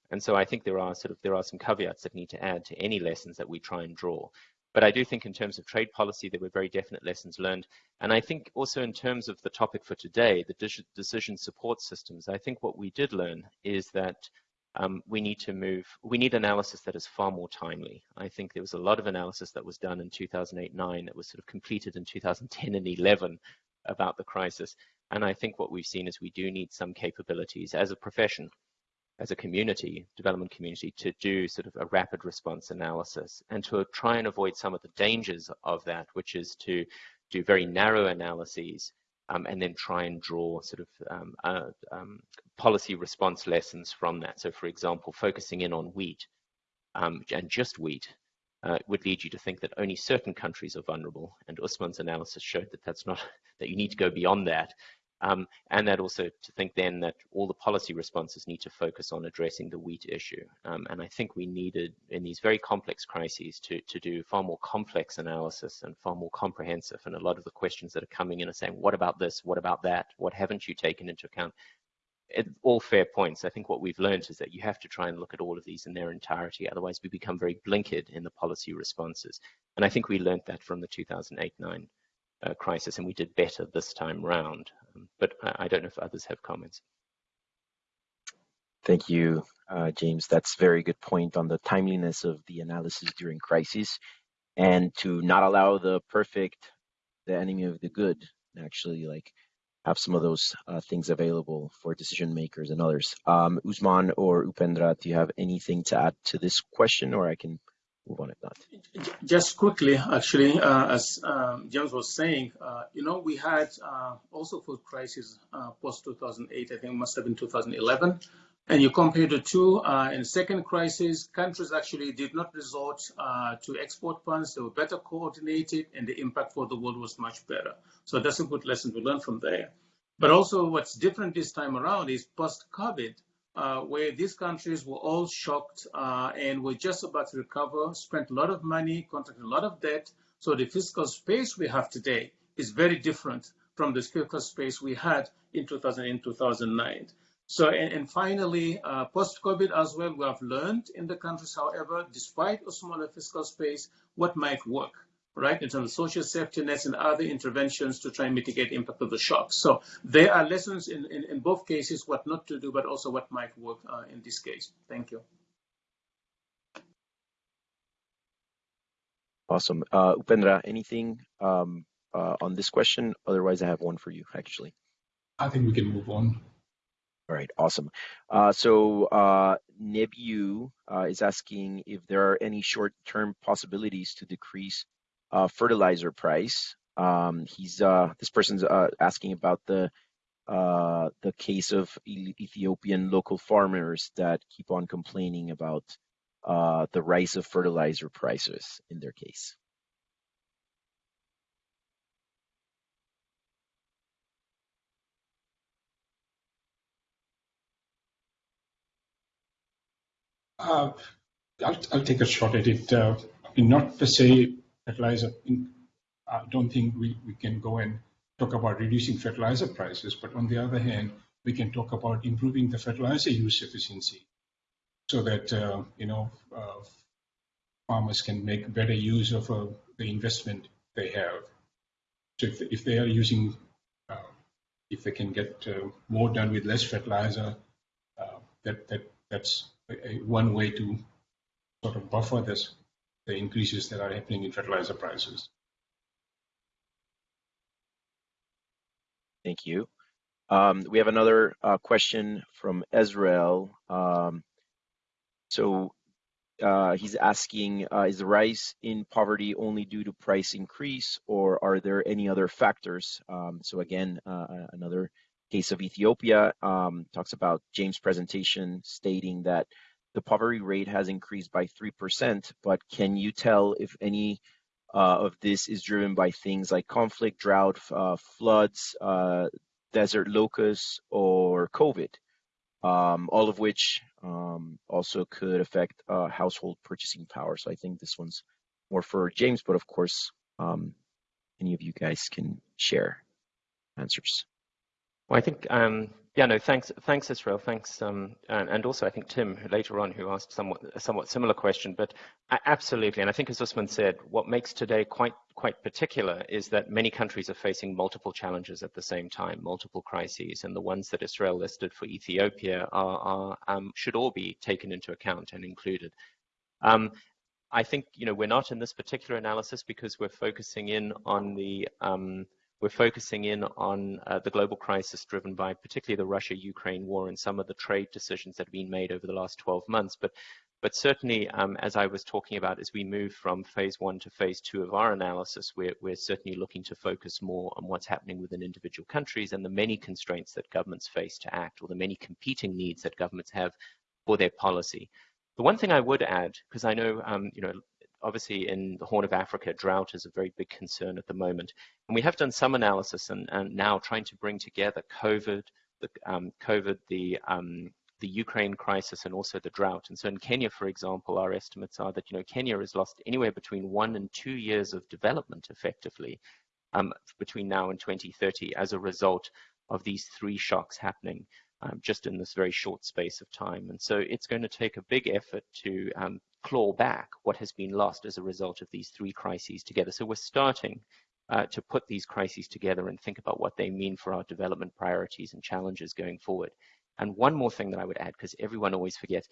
and so I think there are sort of there are some caveats that need to add to any lessons that we try and draw. But I do think in terms of trade policy, there were very definite lessons learned. And I think also in terms of the topic for today, the decision support systems, I think what we did learn is that um, we need to move, we need analysis that is far more timely. I think there was a lot of analysis that was done in 2008-9 that was sort of completed in 2010 and 11 about the crisis. And I think what we've seen is we do need some capabilities as a profession, as a community, development community, to do sort of a rapid response analysis and to try and avoid some of the dangers of that, which is to do very narrow analyses um, and then try and draw sort of um, uh, um, policy response lessons from that. So, for example, focusing in on wheat um, and just wheat uh, would lead you to think that only certain countries are vulnerable. And Ousmane's analysis showed that that's not that you need to go beyond that um, and that also to think then that all the policy responses need to focus on addressing the wheat issue. Um, and I think we needed in these very complex crises to, to do far more complex analysis and far more comprehensive. And a lot of the questions that are coming in are saying, what about this? What about that? What haven't you taken into account? It, all fair points. I think what we've learned is that you have to try and look at all of these in their entirety. Otherwise, we become very blinkered in the policy responses. And I think we learned that from the 2008-9 uh, crisis, and we did better this time round. But I, I, don't know if others have comments. Thank you, uh, James. That's very good point on the timeliness of the analysis during crises, and to not allow the perfect, the enemy of the good, actually like have some of those uh, things available for decision makers and others. Um, Ousmane or Upendra, do you have anything to add to this question, or I can move on. Just quickly, actually, uh, as um, James was saying, uh, you know, we had uh, also food crisis uh, post 2008. I think it must have been 2011. And you compare the two, uh, in second crisis, countries actually did not resort uh, to export funds. They were better coordinated, and the impact for the world was much better. So that's a good lesson to learn from there. But also, what's different this time around is post-COVID uh, where these countries were all shocked uh, and were just about to recover, spent a lot of money, contracted a lot of debt. So the fiscal space we have today is very different from the fiscal space we had in 2000 and 2009. So, and, and finally, uh, post-COVID as well, we have learned in the countries, however, despite a smaller fiscal space, what might work right, in terms of social safety nets and other interventions to try and mitigate impact of the shock. So there are lessons in, in, in both cases, what not to do, but also what might work uh, in this case. Thank you. Awesome. Uh, Upendra, anything um, uh, on this question? Otherwise, I have one for you, actually. I think we can move on. All right, awesome. Uh, so uh, Nebu uh, is asking if there are any short-term possibilities to decrease uh, fertilizer price. Um, he's uh, this person's uh, asking about the uh, the case of Ethiopian local farmers that keep on complaining about uh, the rise of fertilizer prices in their case. Uh, I'll, I'll, take a shot at it. Uh, not per se fertilizer. I don't think we, we can go and talk about reducing fertilizer prices, but on the other hand, we can talk about improving the fertilizer use efficiency so that, uh, you know, uh, farmers can make better use of uh, the investment they have. So if, if they are using, uh, if they can get uh, more done with less fertilizer, uh, that, that that's a, a one way to sort of buffer this the increases that are happening in fertilizer prices. Thank you. Um, we have another uh, question from Ezrael. Um, so uh, he's asking, uh, is the rise in poverty only due to price increase, or are there any other factors? Um, so again, uh, another case of Ethiopia um, talks about James' presentation stating that the poverty rate has increased by 3%, but can you tell if any uh, of this is driven by things like conflict, drought, uh, floods, uh, desert locusts, or COVID? Um, all of which um, also could affect uh, household purchasing power. So I think this one's more for James, but of course, um, any of you guys can share answers. Well, I think, um, yeah, no, thanks, thanks, Israel, thanks, um, and, and, also I think Tim later on who asked somewhat a somewhat similar question, but absolutely, and I think as Ousmane said, what makes today quite quite particular is that many countries are facing multiple challenges at the same time, multiple crises, and the ones that Israel listed for Ethiopia are, are um, should all be taken into account and included. Um, I think you know we're not in this particular analysis because we're focusing in on the um, we're focusing in on uh, the global crisis driven by particularly the Russia-Ukraine war and some of the trade decisions that have been made over the last 12 months. But, but certainly, um, as I was talking about, as we move from phase one to phase two of our analysis, we're, we're certainly looking to focus more on what's happening within individual countries and the many constraints that governments face to act or the many competing needs that governments have for their policy. The one thing I would add, because I know, um, you know, obviously in the Horn of Africa, drought is a very big concern at the moment. And we have done some analysis and, and now trying to bring together COVID, the um, COVID, the um, the Ukraine crisis and also the drought. And so in Kenya, for example, our estimates are that you know Kenya has lost anywhere between one and two years of development effectively um, between now and 2030 as a result of these three shocks happening um, just in this very short space of time. And so it's going to take a big effort to um, claw back what has been lost as a result of these three crises together. So we're starting uh, to put these crises together and think about what they mean for our development priorities and challenges going forward. And one more thing that I would add, because everyone always forgets,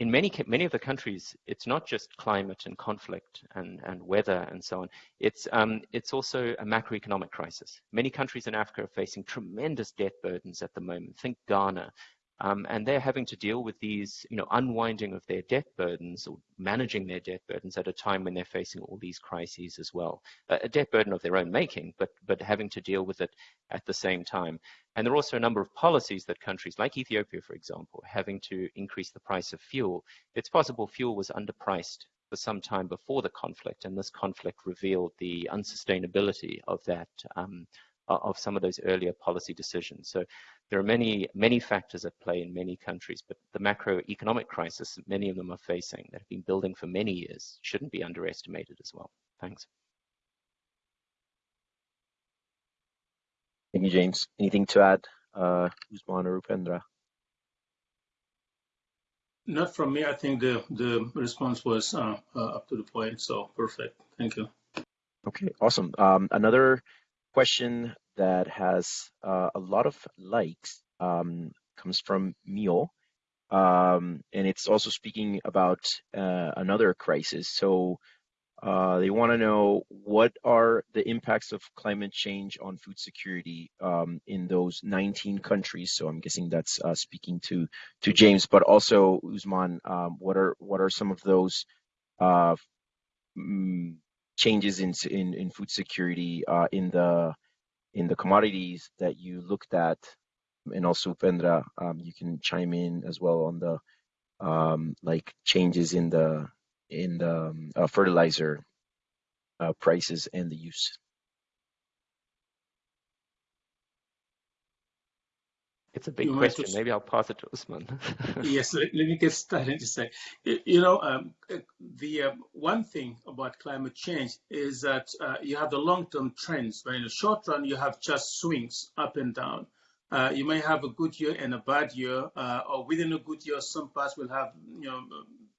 in many many of the countries, it's not just climate and conflict and, and weather and so on. It's um, it's also a macroeconomic crisis. Many countries in Africa are facing tremendous debt burdens at the moment. Think Ghana, um, and they're having to deal with these, you know, unwinding of their debt burdens or managing their debt burdens at a time when they're facing all these crises as well. a debt burden of their own making, but but having to deal with it at the same time. And there are also a number of policies that countries like Ethiopia, for example, having to increase the price of fuel. It's possible fuel was underpriced for some time before the conflict, and this conflict revealed the unsustainability of that um, of some of those earlier policy decisions. So there are many, many factors at play in many countries, but the macroeconomic crisis that many of them are facing that have been building for many years shouldn't be underestimated as well. Thanks. Thank you, James. Anything to add, uh, Ousmane or Upendra? Not from me. I think the, the response was uh, uh, up to the point, so perfect. Thank you. Okay, awesome. Um, another question that has uh, a lot of likes um, comes from Mio. Um, and it's also speaking about uh, another crisis. So uh, they want to know what are the impacts of climate change on food security um, in those 19 countries. So I'm guessing that's uh, speaking to to James, but also Ousmane. Um, what are what are some of those uh, mm, changes in, in, in food security uh, in the in the commodities that you looked at, and also Pendra, um, you can chime in as well on the um, like changes in the in the um, uh, fertilizer uh, prices and the use. It's a big you question. Maybe I'll pass it to Ousmane. yes, let, let, me get started to say, you know, um, the uh, one thing about climate change is that uh, you have the long-term trends, but in the short run, you have just swings up and down. Uh, you may have a good year and a bad year, uh, or within a good year, some parts will have, you know,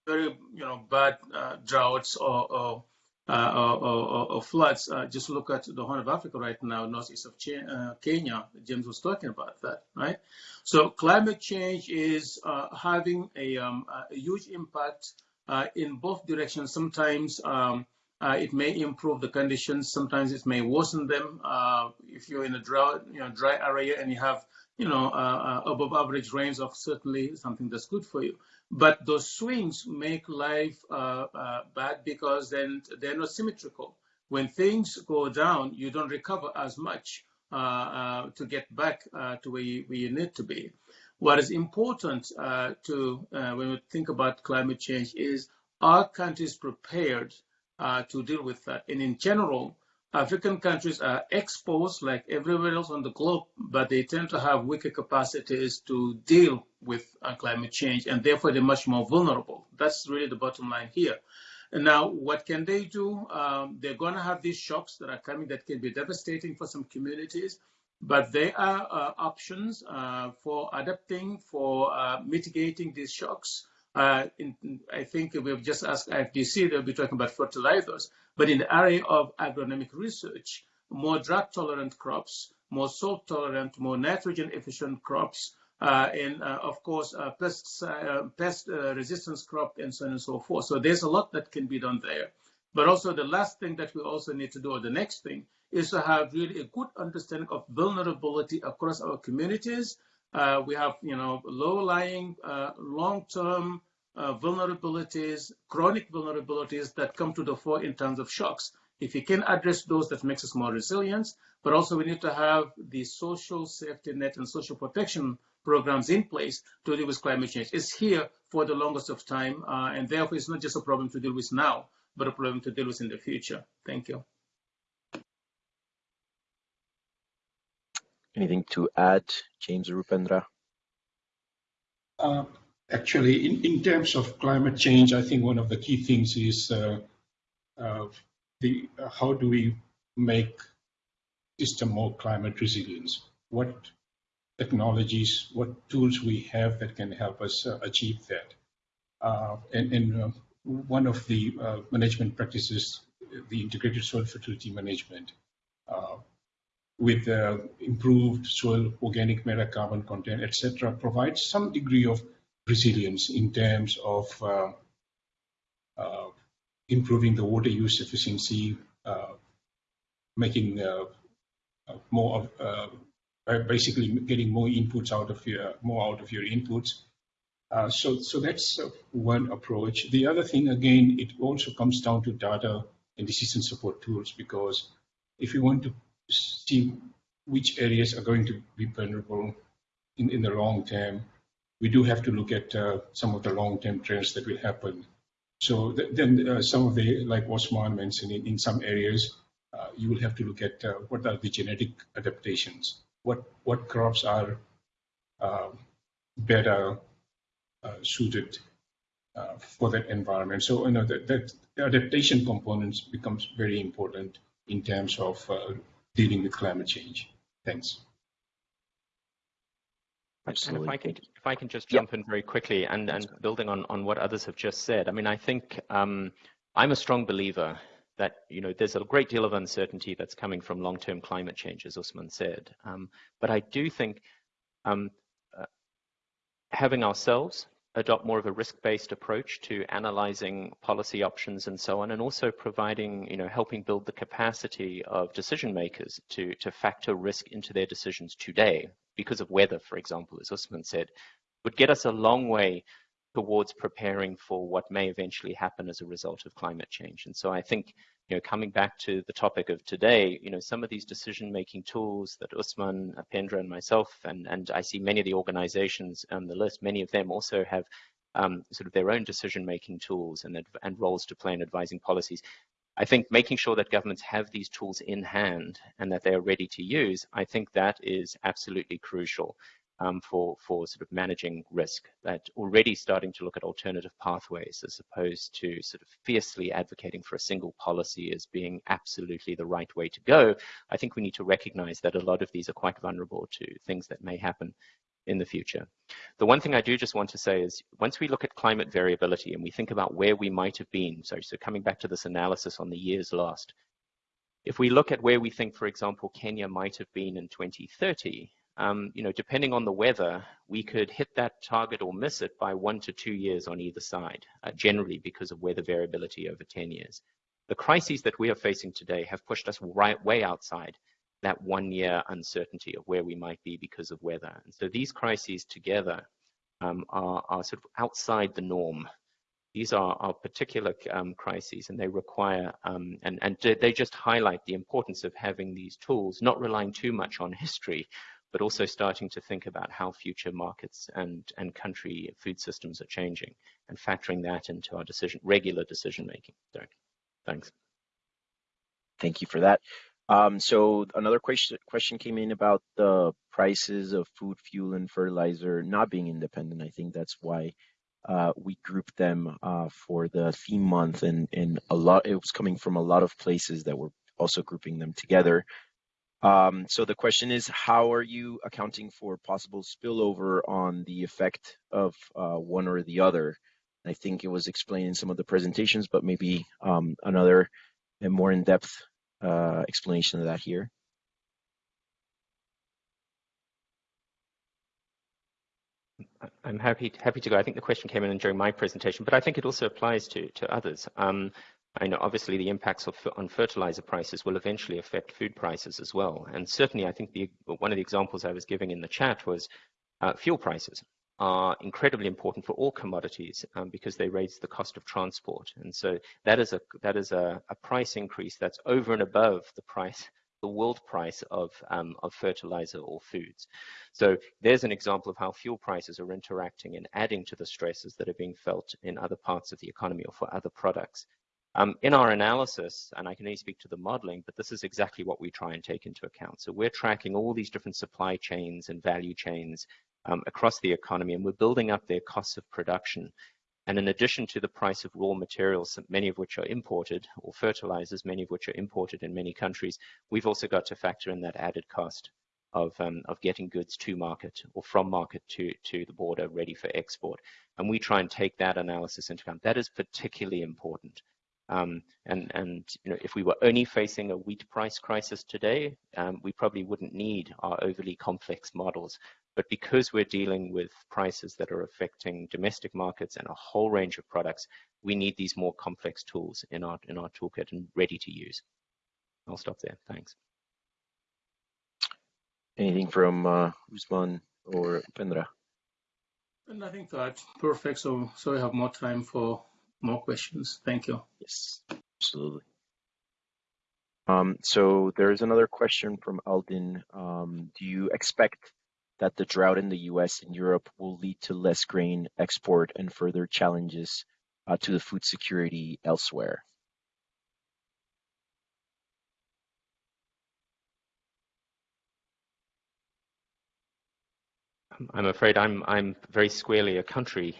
very, you know, bad uh, droughts or, or uh, or, or, floods. Uh, just look at the Horn of Africa right now, northeast of uh, Kenya. James was talking about that, right? So climate change is having a, um, a, huge impact in both directions. Sometimes um, Uh, it may improve the conditions. Sometimes it may worsen them. Uh, if you're in a drought, you know, dry area and you have, you know, uh, uh, above average rains, of certainly something that's good for you. But those swings make life uh, uh, bad because then they're not symmetrical. When things go down, you don't recover as much to get back to where you, where you, need to be. What is important to when we think about climate change is are countries prepared uh, to deal with that. And in general, African countries are exposed like everywhere else on the globe, but they tend to have weaker capacities to deal with uh, climate change, and therefore they're much more vulnerable. That's really the bottom line here. And now, what can they do? Um, they're going to have these shocks that are coming that can be devastating for some communities, but there are uh, options uh, for adapting, for uh, mitigating these shocks. Uh, in, I think we've just asked IFDC, they'll be talking about fertilizers. But in the area of agronomic research, more drought tolerant crops, more salt tolerant, more nitrogen efficient crops, uh, and uh, of course, uh, pest, uh, uh, resistance crop and so on and so forth. So there's a lot that can be done there. But also the last thing that we also need to do, or the next thing, is to have really a good understanding of vulnerability across our communities uh, we have, you know, low-lying, uh, long-term uh, vulnerabilities, chronic vulnerabilities that come to the fore in terms of shocks. If we can address those, that makes us more resilient. But also, we need to have the social safety net and social protection programs in place to deal with climate change. It's here for the longest of time, uh, and therefore, it's not just a problem to deal with now, but a problem to deal with in the future. Thank you. Anything to add, James Rupendra? Uh, actually, in, in terms of climate change, I think one of the key things is uh, uh, the uh, how do we make system more climate resilient? What technologies, what tools we have that can help us uh, achieve that? Uh, and, and one of the management practices, the integrated soil fertility management, with uh, improved soil organic matter carbon content, etc., provides some degree of resilience in terms of uh, uh, improving the water use efficiency, uh, making uh, uh, more of basically getting more inputs out of your more out of your inputs. so, so that's one approach. The other thing, again, it also comes down to data and decision support tools because if you want to see which areas are going to be vulnerable in, in the long term, we do have to look at uh, some of the long-term trends that will happen. So th then uh, some of the, like Ousmane mentioned, in, in some areas, uh, you will have to look at uh, what are the genetic adaptations, what what crops are uh, better uh, suited for that environment. So you know that, that adaptation components becomes very important in terms of dealing with climate change. Thanks. Absolutely. And if I can, if I can just jump yeah. in very quickly and, and building on, on what others have just said, I mean, I think um, I'm a strong believer that, you know, there's a great deal of uncertainty that's coming from long-term climate change, as Ousmane said. Um, but I do think um, uh, having ourselves adopt more of a risk-based approach to analyzing policy options and so on, and also providing, you know, helping build the capacity of decision makers to, to factor risk into their decisions today because of weather, for example, as Ousmane said, would get us a long way towards preparing for what may eventually happen as a result of climate change. And so I think, you know, coming back to the topic of today, you know, some of these decision-making tools that Ousmane, Pendra, and myself, and, and I see many of the organizations on the list, many of them also have um, sort of their own decision-making tools and, and roles to play in advising policies. I think making sure that governments have these tools in hand and that they are ready to use, I think that is absolutely crucial um, for, for sort of managing risk, that already starting to look at alternative pathways as opposed to sort of fiercely advocating for a single policy as being absolutely the right way to go. I think we need to recognize that a lot of these are quite vulnerable to things that may happen in the future. The one thing I do just want to say is once we look at climate variability and we think about where we might have been, so, so coming back to this analysis on the years lost, if we look at where we think, for example, Kenya might have been in 2030, um, you know, depending on the weather, we could hit that target or miss it by one to two years on either side, uh, generally because of weather variability over 10 years. The crises that we are facing today have pushed us right way outside that one year uncertainty of where we might be because of weather. And so these crises together um, are, are, sort of outside the norm. These are, are particular um, crises and they require, um, and, and they just highlight the importance of having these tools, not relying too much on history, but also starting to think about how future markets and, and country food systems are changing and factoring that into our decision, regular decision making. Thanks. Thank you for that. Um, so another question question came in about the prices of food, fuel, and fertilizer not being independent. I think that's why uh, we grouped them uh, for the theme month, and and a lot it was coming from a lot of places that were also grouping them together. Um, so the question is, how are you accounting for possible spillover on the effect of uh, one or the other? I think it was explained in some of the presentations, but maybe um, another and more in-depth uh, explanation of that here. I'm happy happy to go. I think the question came in during my presentation, but I think it also applies to to others. Um, I know obviously the impacts of, on fertilizer prices will eventually affect food prices as well. And certainly, I think the, one of the examples I was giving in the chat was uh, fuel prices are incredibly important for all commodities um, because they raise the cost of transport. And so that is a that is a, a price increase that's over and above the price the world price of, um, of fertilizer or foods. So there's an example of how fuel prices are interacting and adding to the stresses that are being felt in other parts of the economy or for other products. Um, in our analysis, and I can only speak to the modeling, but this is exactly what we try and take into account. So we're tracking all these different supply chains and value chains um, across the economy, and we're building up their costs of production. And in addition to the price of raw materials, many of which are imported, or fertilizers, many of which are imported in many countries, we've also got to factor in that added cost of, um, of getting goods to market or from market to, to the border ready for export. And we try and take that analysis into account. That is particularly important um, and and you know, if we were only facing a wheat price crisis today, um, we probably wouldn't need our overly complex models. But because we're dealing with prices that are affecting domestic markets and a whole range of products, we need these more complex tools in our in our toolkit and ready to use. I'll stop there. Thanks. Anything from uh, Ousmane or Pendra? Nothing to add. Perfect. So so we have more time for more questions. Thank you. Yes, absolutely. Um, so there's another question from Alden. Um, do you expect that the drought in the U.S. and Europe will lead to less grain export and further challenges uh, to the food security elsewhere? I'm afraid I'm I'm very squarely a country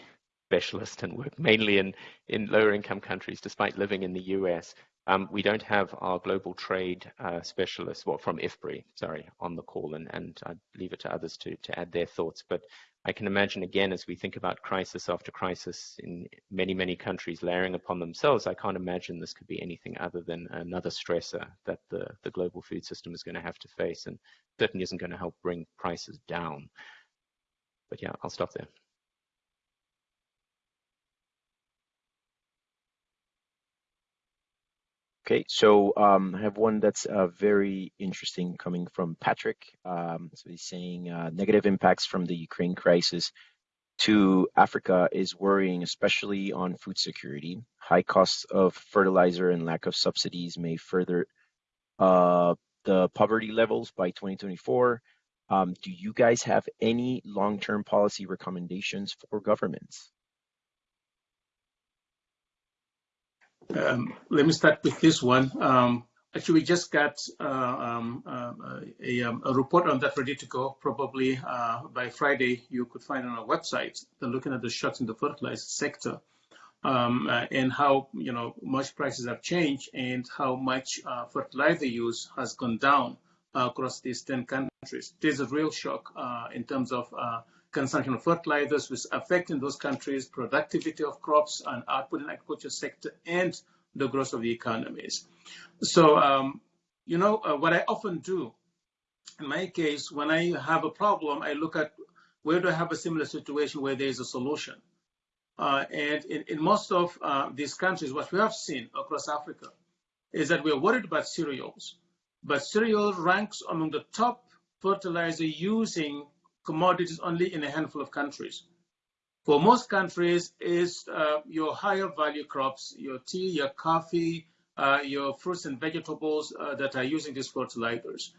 specialist and work mainly in, in lower income countries, despite living in the US. Um, we don't have our global trade uh, specialist, well, from IFPRI, sorry, on the call, and, and I leave it to others to, to add their thoughts. But I can imagine, again, as we think about crisis after crisis in many, many countries layering upon themselves, I can't imagine this could be anything other than another stressor that the, the global food system is going to have to face and certainly isn't going to help bring prices down. But yeah, I'll stop there. Okay, so um, I have one that's uh, very interesting coming from Patrick. Um, so he's saying uh, negative impacts from the Ukraine crisis to Africa is worrying, especially on food security. High costs of fertilizer and lack of subsidies may further uh, the poverty levels by 2024. Um, do you guys have any long-term policy recommendations for governments? Um, let me start with this one. Um, actually, we just got uh, um, uh, a, um, a, report on that ready to go. Probably uh, by Friday, you could find on our website. They're looking at the shocks in the fertilizer sector um, uh, and how you know much prices have changed and how much uh, fertilizer use has gone down across these 10 countries. There's a real shock uh, in terms of consumption of fertilizers, which affecting those countries' productivity of crops and output in agriculture sector and the growth of the economies. So, um, you know, uh, what I often do in my case, when I have a problem, I look at where do I have a similar situation where there is a solution. Uh, and in, in, most of uh, these countries, what we have seen across Africa is that we're worried about cereals, but cereal ranks among the top fertilizer using commodities only in a handful of countries. For most countries, it's uh, your higher value crops, your tea, your coffee, uh, your fruits and vegetables uh, that are using these fertilizers.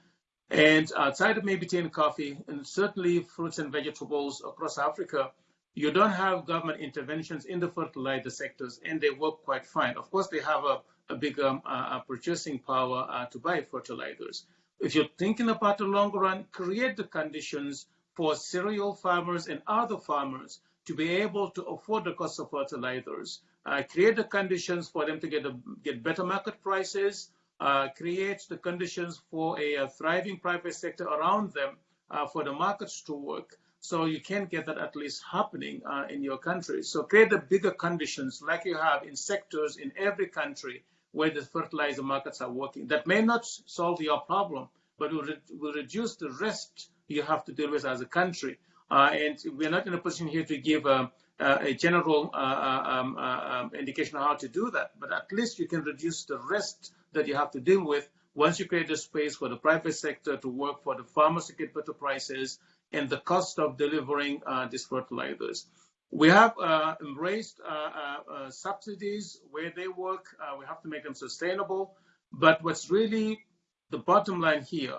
And outside of maybe tea and coffee, and certainly fruits and vegetables across Africa, you don't have government interventions in the fertilizer sectors, and they work quite fine. Of course, they have a, a big um, uh, purchasing power uh, to buy fertilizers. If you're thinking about the long run, create the conditions for cereal farmers and other farmers to be able to afford the cost of fertilizers. Uh, create the conditions for them to get, a, get better market prices, uh, create the conditions for a, a, thriving private sector around them uh, for the markets to work. So you can get that at least happening uh, in your country. So create the bigger conditions like you have in sectors in every country where the fertilizer markets are working. That may not solve your problem, but will, re will reduce the risk you have to deal with as a country. Uh, and we're not in a position here to give a, a general uh, uh, um, um, indication of how to do that, but at least you can reduce the risk that you have to deal with once you create a space for the private sector to work for the farmers to get better prices and the cost of delivering uh, these fertilizers. We have uh, embraced uh, subsidies where they work. we have to make them sustainable. But what's really the bottom line here,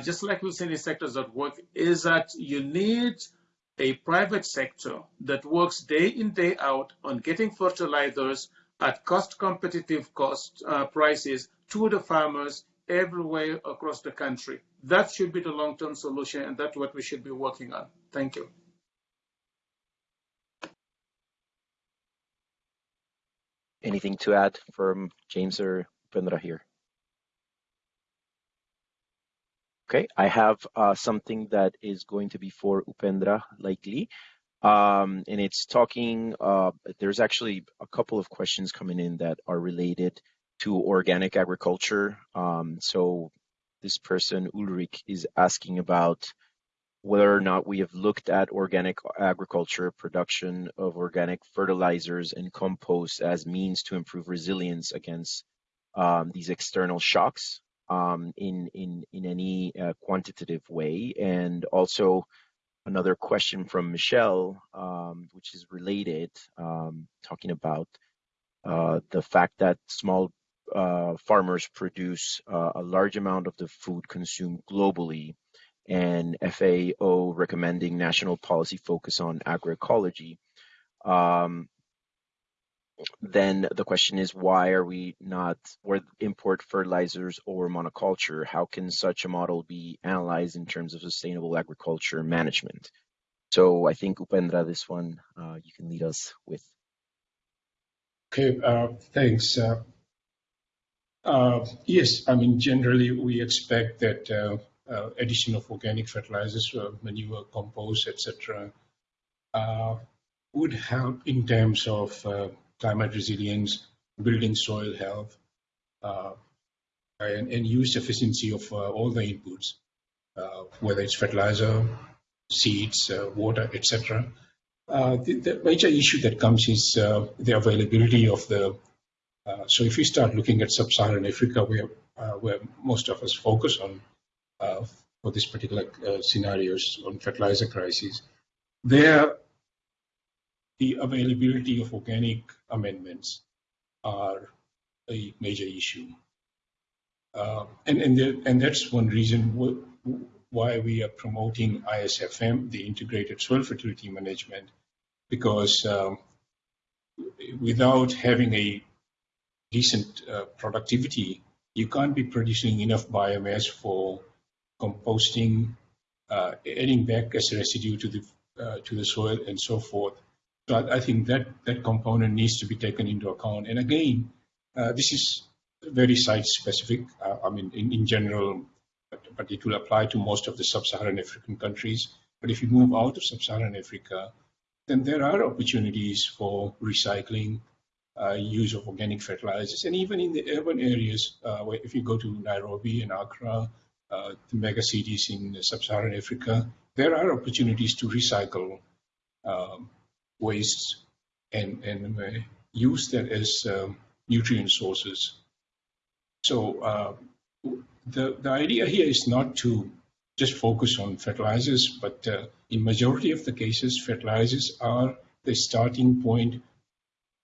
just like we've seen in sectors that work, is that you need a private sector that works day in, day out on getting fertilizers at cost competitive cost uh, prices to the farmers everywhere across the country. That should be the long-term solution, and that's what we should be working on. Thank you. Anything to add from James or Upendra here? Okay, I have uh, something that is going to be for Upendra, likely. Um, and it's talking, uh, there's actually a couple of questions coming in that are related to organic agriculture. Um, so this person, Ulrich, is asking about whether or not we have looked at organic agriculture, production of organic fertilizers and compost as means to improve resilience against um, these external shocks um, in, in, in any uh, quantitative way. And also another question from Michelle, um, which is related, um, talking about uh, the fact that small uh, farmers produce uh, a large amount of the food consumed globally, and FAO recommending national policy focus on agroecology. Then the question is why are we not or import fertilizers or monoculture how can such a model be analyzed in terms of sustainable agriculture management so i think upendra this one uh, you can lead us with okay uh, thanks uh, uh, yes, I mean, generally we expect that uh, uh, addition of organic fertilizers, manure, compost, etc., would help in terms of climate resilience, building soil health, and, and, use efficiency of all the inputs, whether it's fertilizer, seeds, water, etc. The, the, major issue that comes is the availability of the uh, so if we start looking at sub-Saharan Africa, where, uh, where most of us focus on uh, for this particular uh, scenarios on fertilizer crisis, there the availability of organic amendments are a major issue. Uh, and, and, there, and that's one reason why we are promoting ISFM, the Integrated Soil Fertility Management, because um, without having a decent uh, productivity, you can't be producing enough biomass for composting, uh, adding back as residue to the uh, to the soil, and so forth. So I, I, think that that component needs to be taken into account. And again, uh, this is very site specific. Uh, I mean, in, in general, but, but it will apply to most of the sub-Saharan African countries. But if you move out of sub-Saharan Africa, then there are opportunities for recycling, uh, use of organic fertilizers. And even in the urban areas, uh, where if you go to Nairobi and Accra, uh, the mega cities in sub-Saharan Africa, there are opportunities to recycle um, wastes and, and use that as um, nutrient sources. So uh, the, the idea here is not to just focus on fertilizers, but uh, in majority of the cases, fertilizers are the starting point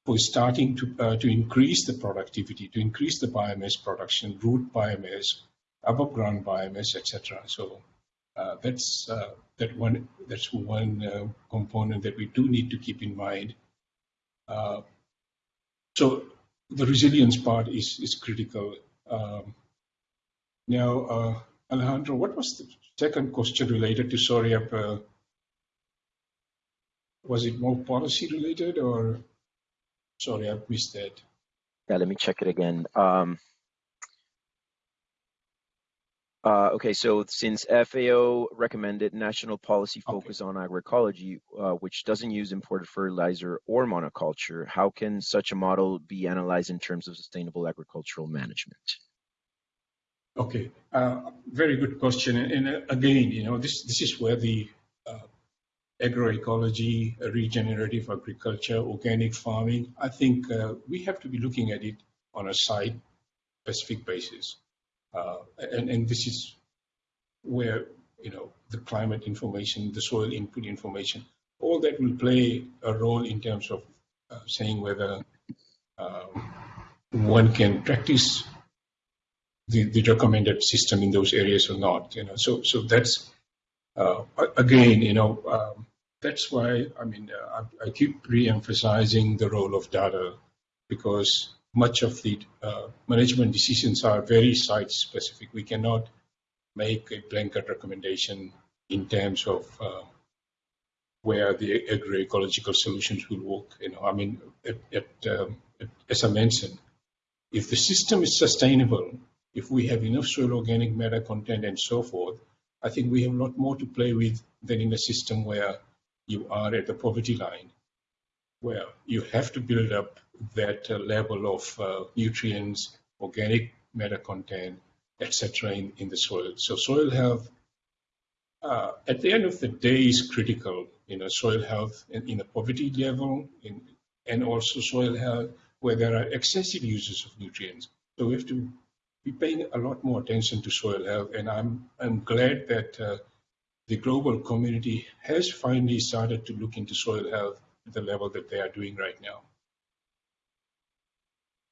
for starting to, uh, to increase the productivity, to increase the biomass production, root biomass, above ground biomass, etc. So uh, that's uh, that one. That's one uh, component that we do need to keep in mind. Uh, so the resilience part is is critical. Um, now, uh, Alejandro, what was the second question related to SORIAP? was it more policy related or? Sorry, I missed that. Yeah, let me check it again. Um, uh, okay, so since FAO recommended national policy focus okay. on agroecology, uh, which doesn't use imported fertilizer or monoculture, how can such a model be analyzed in terms of sustainable agricultural management? Okay, uh, very good question. And, and, uh, again, you know, this this is where the uh, agroecology, regenerative agriculture, organic farming. I think uh, we have to be looking at it on a site specific basis. Uh, and, and this is where, you know, the climate information, the soil input information, all that will play a role in terms of uh, saying whether um, one can practice the, the recommended system in those areas or not. You know, so so that's uh, again, you know, um, that's why I mean uh, I, I, keep re-emphasizing the role of data because much of the uh, management decisions are very site-specific. We cannot make a blanket recommendation in terms of uh, where the agroecological solutions will work. You know, I mean, at, at, um, at, as I mentioned, if the system is sustainable, if we have enough soil organic matter content and so forth, I think we have a lot more to play with than in a system where you are at the poverty line, where you have to build up that uh, level of uh, nutrients, organic matter content, etc. In, in the soil. So soil health, uh, at the end of the day, is critical. You know, soil health in, in a poverty level, in, and also soil health where there are excessive uses of nutrients. So we have to be paying a lot more attention to soil health, and I'm I'm glad that uh, the global community has finally started to look into soil health at the level that they are doing right now.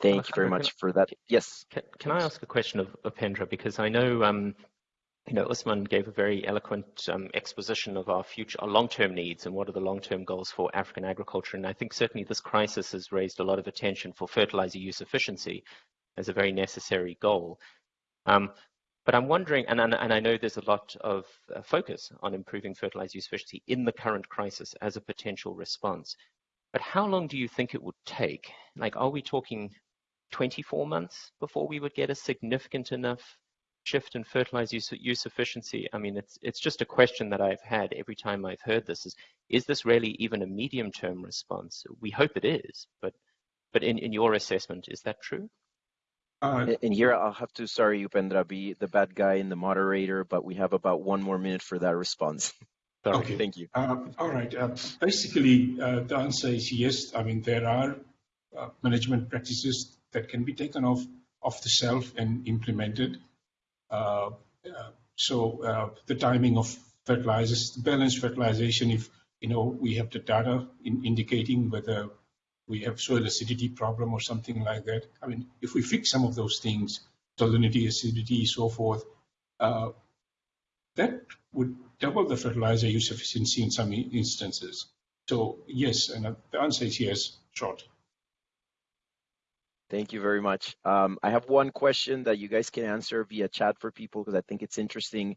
Thank you very much for that. Yes. Can, can I ask a question of of Pendra? Because I know, um, you know, Ousmane gave a very eloquent um, exposition of our future, our long-term needs and what are the long-term goals for African agriculture. And I think certainly this crisis has raised a lot of attention for fertilizer use efficiency as a very necessary goal. Um, but I'm wondering, and, and, and, I know there's a lot of uh, focus on improving fertilizer use efficiency in the current crisis as a potential response. But how long do you think it would take? Like, are we talking 24 months before we would get a significant enough shift in fertilizer use, use efficiency? I mean, it's it's just a question that I've had every time I've heard this: is is this really even a medium-term response? We hope it is, but but in, in your assessment, is that true? Uh, and here I'll have to, sorry, Upendra, be the bad guy and the moderator, but we have about one more minute for that response. sorry, okay. Thank you. Uh, all right. Uh, basically, uh, the answer is yes. I mean, there are uh, management practices that can be taken off off the shelf and implemented. Uh, so the timing of fertilizers, the balanced fertilization, if you know we have the data in indicating whether we have soil acidity problem or something like that. I mean, if we fix some of those things, salinity, acidity, so forth, uh, that would double the fertilizer use efficiency in some instances. So yes, and the answer is yes, short. Thank you very much. Um, I have one question that you guys can answer via chat for people because I think it's interesting.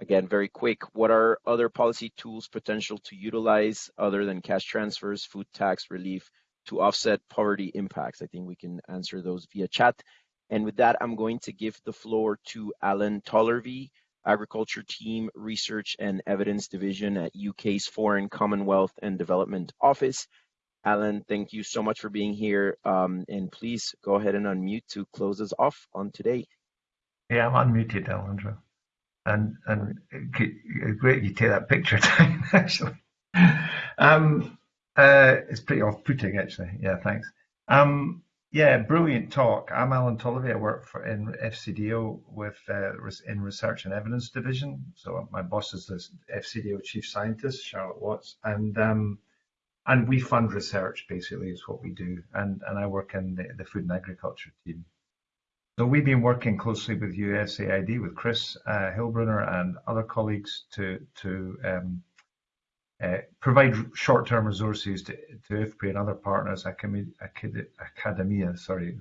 Again, very quick. What are other policy tools potential to utilize other than cash transfers, food tax relief, to offset poverty impacts? I think we can answer those via chat. And with that, I'm going to give the floor to Alan Tollervey, Agriculture Team Research and Evidence Division at UK's Foreign Commonwealth and Development Office. Alan, thank you so much for being here. Um, and please go ahead and unmute to close us off on today. Yeah, I'm unmuted, Alejandro. And and great you take that picture actually. Um, uh, it's pretty off-putting, actually. Yeah, thanks. Um, Yeah, brilliant talk. I'm Alan Tollervey. I work for in FCDO with uh, in Research and Evidence Division. So my boss is the FCDO Chief Scientist, Charlotte Watts, and um, and we fund research basically is what we do. And and I work in the, the Food and Agriculture team. So we've been working closely with USAID, with Chris uh, Hillbruner and other colleagues to to um, uh, provide short-term resources to, to IFPRI and other partners, academia, sorry,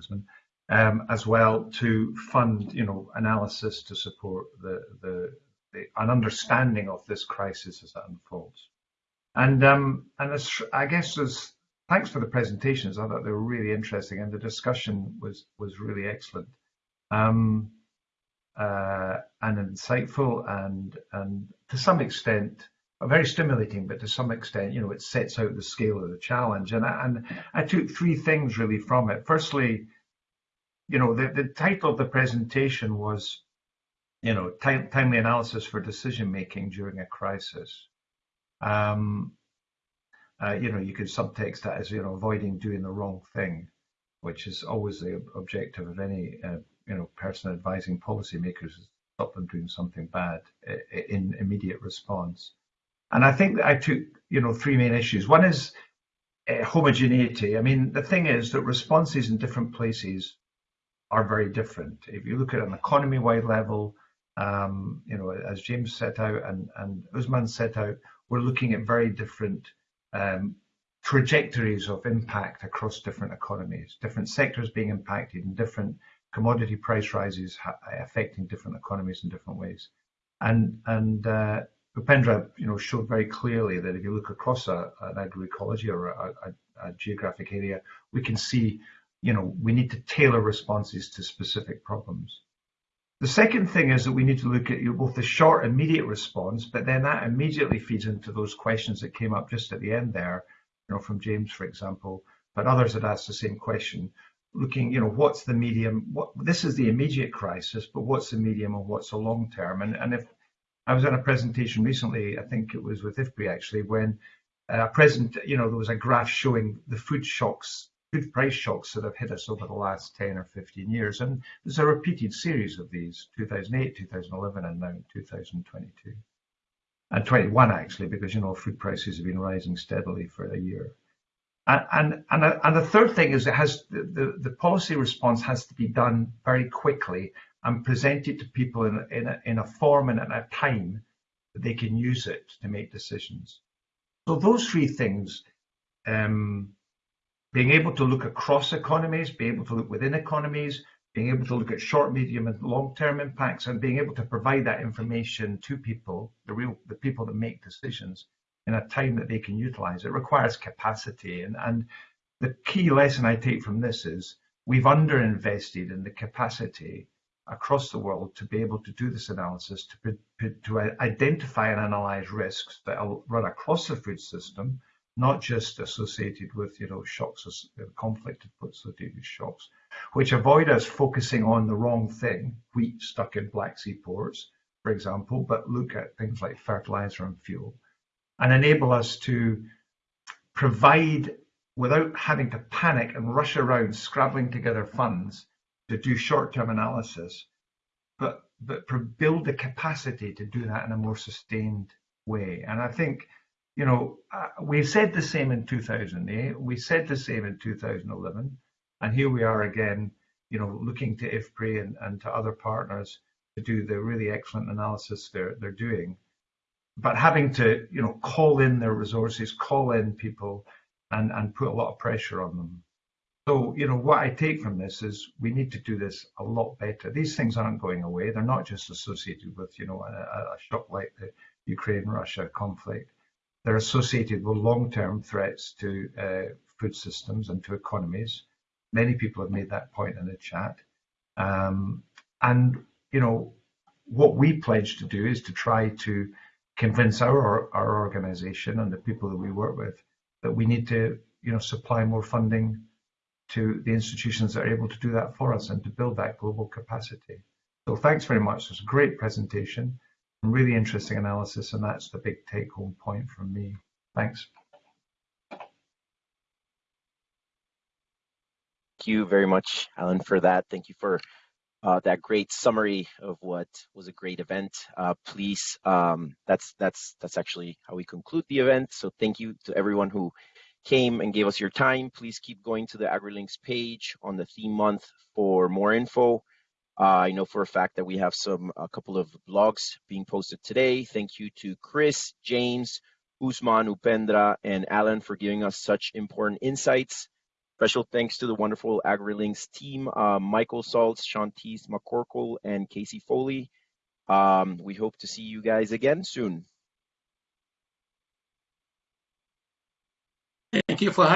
um, as well to fund, you know, analysis to support the, the, the an understanding of this crisis as it unfolds. And um, and as, I guess there's thanks for the presentations. I thought they were really interesting, and the discussion was was really excellent. Um, uh, and insightful and and to some extent very stimulating, but to some extent, you know, it sets out the scale of the challenge. And I, and I took three things really from it. Firstly, you know, the, the title of the presentation was, you know, time, timely analysis for decision making during a crisis. Um, uh, you know, you could subtext that as, you know, avoiding doing the wrong thing, which is always the objective of any, uh, you know, person advising policymakers, stop them doing something bad in immediate response. And I think that I took, you know, three main issues. One is uh, homogeneity. I mean, the thing is that responses in different places are very different. If you look at an economy-wide level, um, you know, as James set out and, and Ousmane set out, we're looking at very different um, trajectories of impact across different economies, different sectors being impacted and different commodity price rises affecting different economies in different ways. And, and uh, Upendra, you know, showed very clearly that if you look across a, an agroecology or a, a, a, geographic area, we can see, you know, we need to tailor responses to specific problems. The second thing is that we need to look at you know, both the short immediate response, but then that immediately feeds into those questions that came up just at the end there, you know, from James, for example, but others had asked the same question, looking, you know, what's the medium? What this is the immediate crisis, but what's the medium and what's the long term? And and if I was on a presentation recently, I think it was with IFPRI actually, when a uh, present, you know, there was a graph showing the food shocks, food price shocks that have hit us over the last 10 or 15 years. And there's a repeated series of these, 2008, 2011, and now 2022. And 21 actually, because, you know, food prices have been rising steadily for a year. And, and, and, and the third thing is it has, the, the, the policy response has to be done very quickly and present it to people in, in, a, in a form and at a time that they can use it to make decisions. So those three things, um, being able to look across economies, being able to look within economies, being able to look at short, medium, and long-term impacts, and being able to provide that information to people, the real, the people that make decisions, in a time that they can utilize. It requires capacity, and and the key lesson I take from this is we've underinvested in the capacity across the world to be able to do this analysis, to, to identify and analyze risks that run across the food system, not just associated with, you know, shocks, or conflict associated shocks, which avoid us focusing on the wrong thing, wheat stuck in Black Sea ports, for example, but look at things like fertilizer and fuel, and enable us to provide, without having to panic and rush around scrabbling together funds, to do short-term analysis, but but build the capacity to do that in a more sustained way. And I think, you know, uh, we said the same in 2008, we said the same in 2011, and here we are again, you know, looking to IFPRI and, and to other partners to do the really excellent analysis they're they're doing, but having to, you know, call in their resources, call in people, and and put a lot of pressure on them. So, you know, what I take from this is we need to do this a lot better. These things aren't going away. They're not just associated with, you know, a, a shock like the Ukraine-Russia conflict. They're associated with long-term threats to uh, food systems and to economies. Many people have made that point in the chat. Um, and, you know, what we pledge to do is to try to convince our, our organization and the people that we work with that we need to, you know, supply more funding to the institutions that are able to do that for us and to build that global capacity. So thanks very much. It's a great presentation, and really interesting analysis, and that's the big take home point from me. Thanks. Thank Thank you very much, Alan, for that. Thank you for uh, that great summary of what was a great event. Uh, please, um, that's that's that's actually how we conclude the event. So thank you to everyone who came and gave us your time. Please keep going to the AgriLinks page on the theme month for more info. Uh, I know for a fact that we have some a couple of blogs being posted today. Thank you to Chris, James, Ousmane, Upendra, and Alan for giving us such important insights. Special thanks to the wonderful AgriLinks team, uh, Michael Saltz, Shantice McCorkle, and Casey Foley. Um, we hope to see you guys again soon. You for having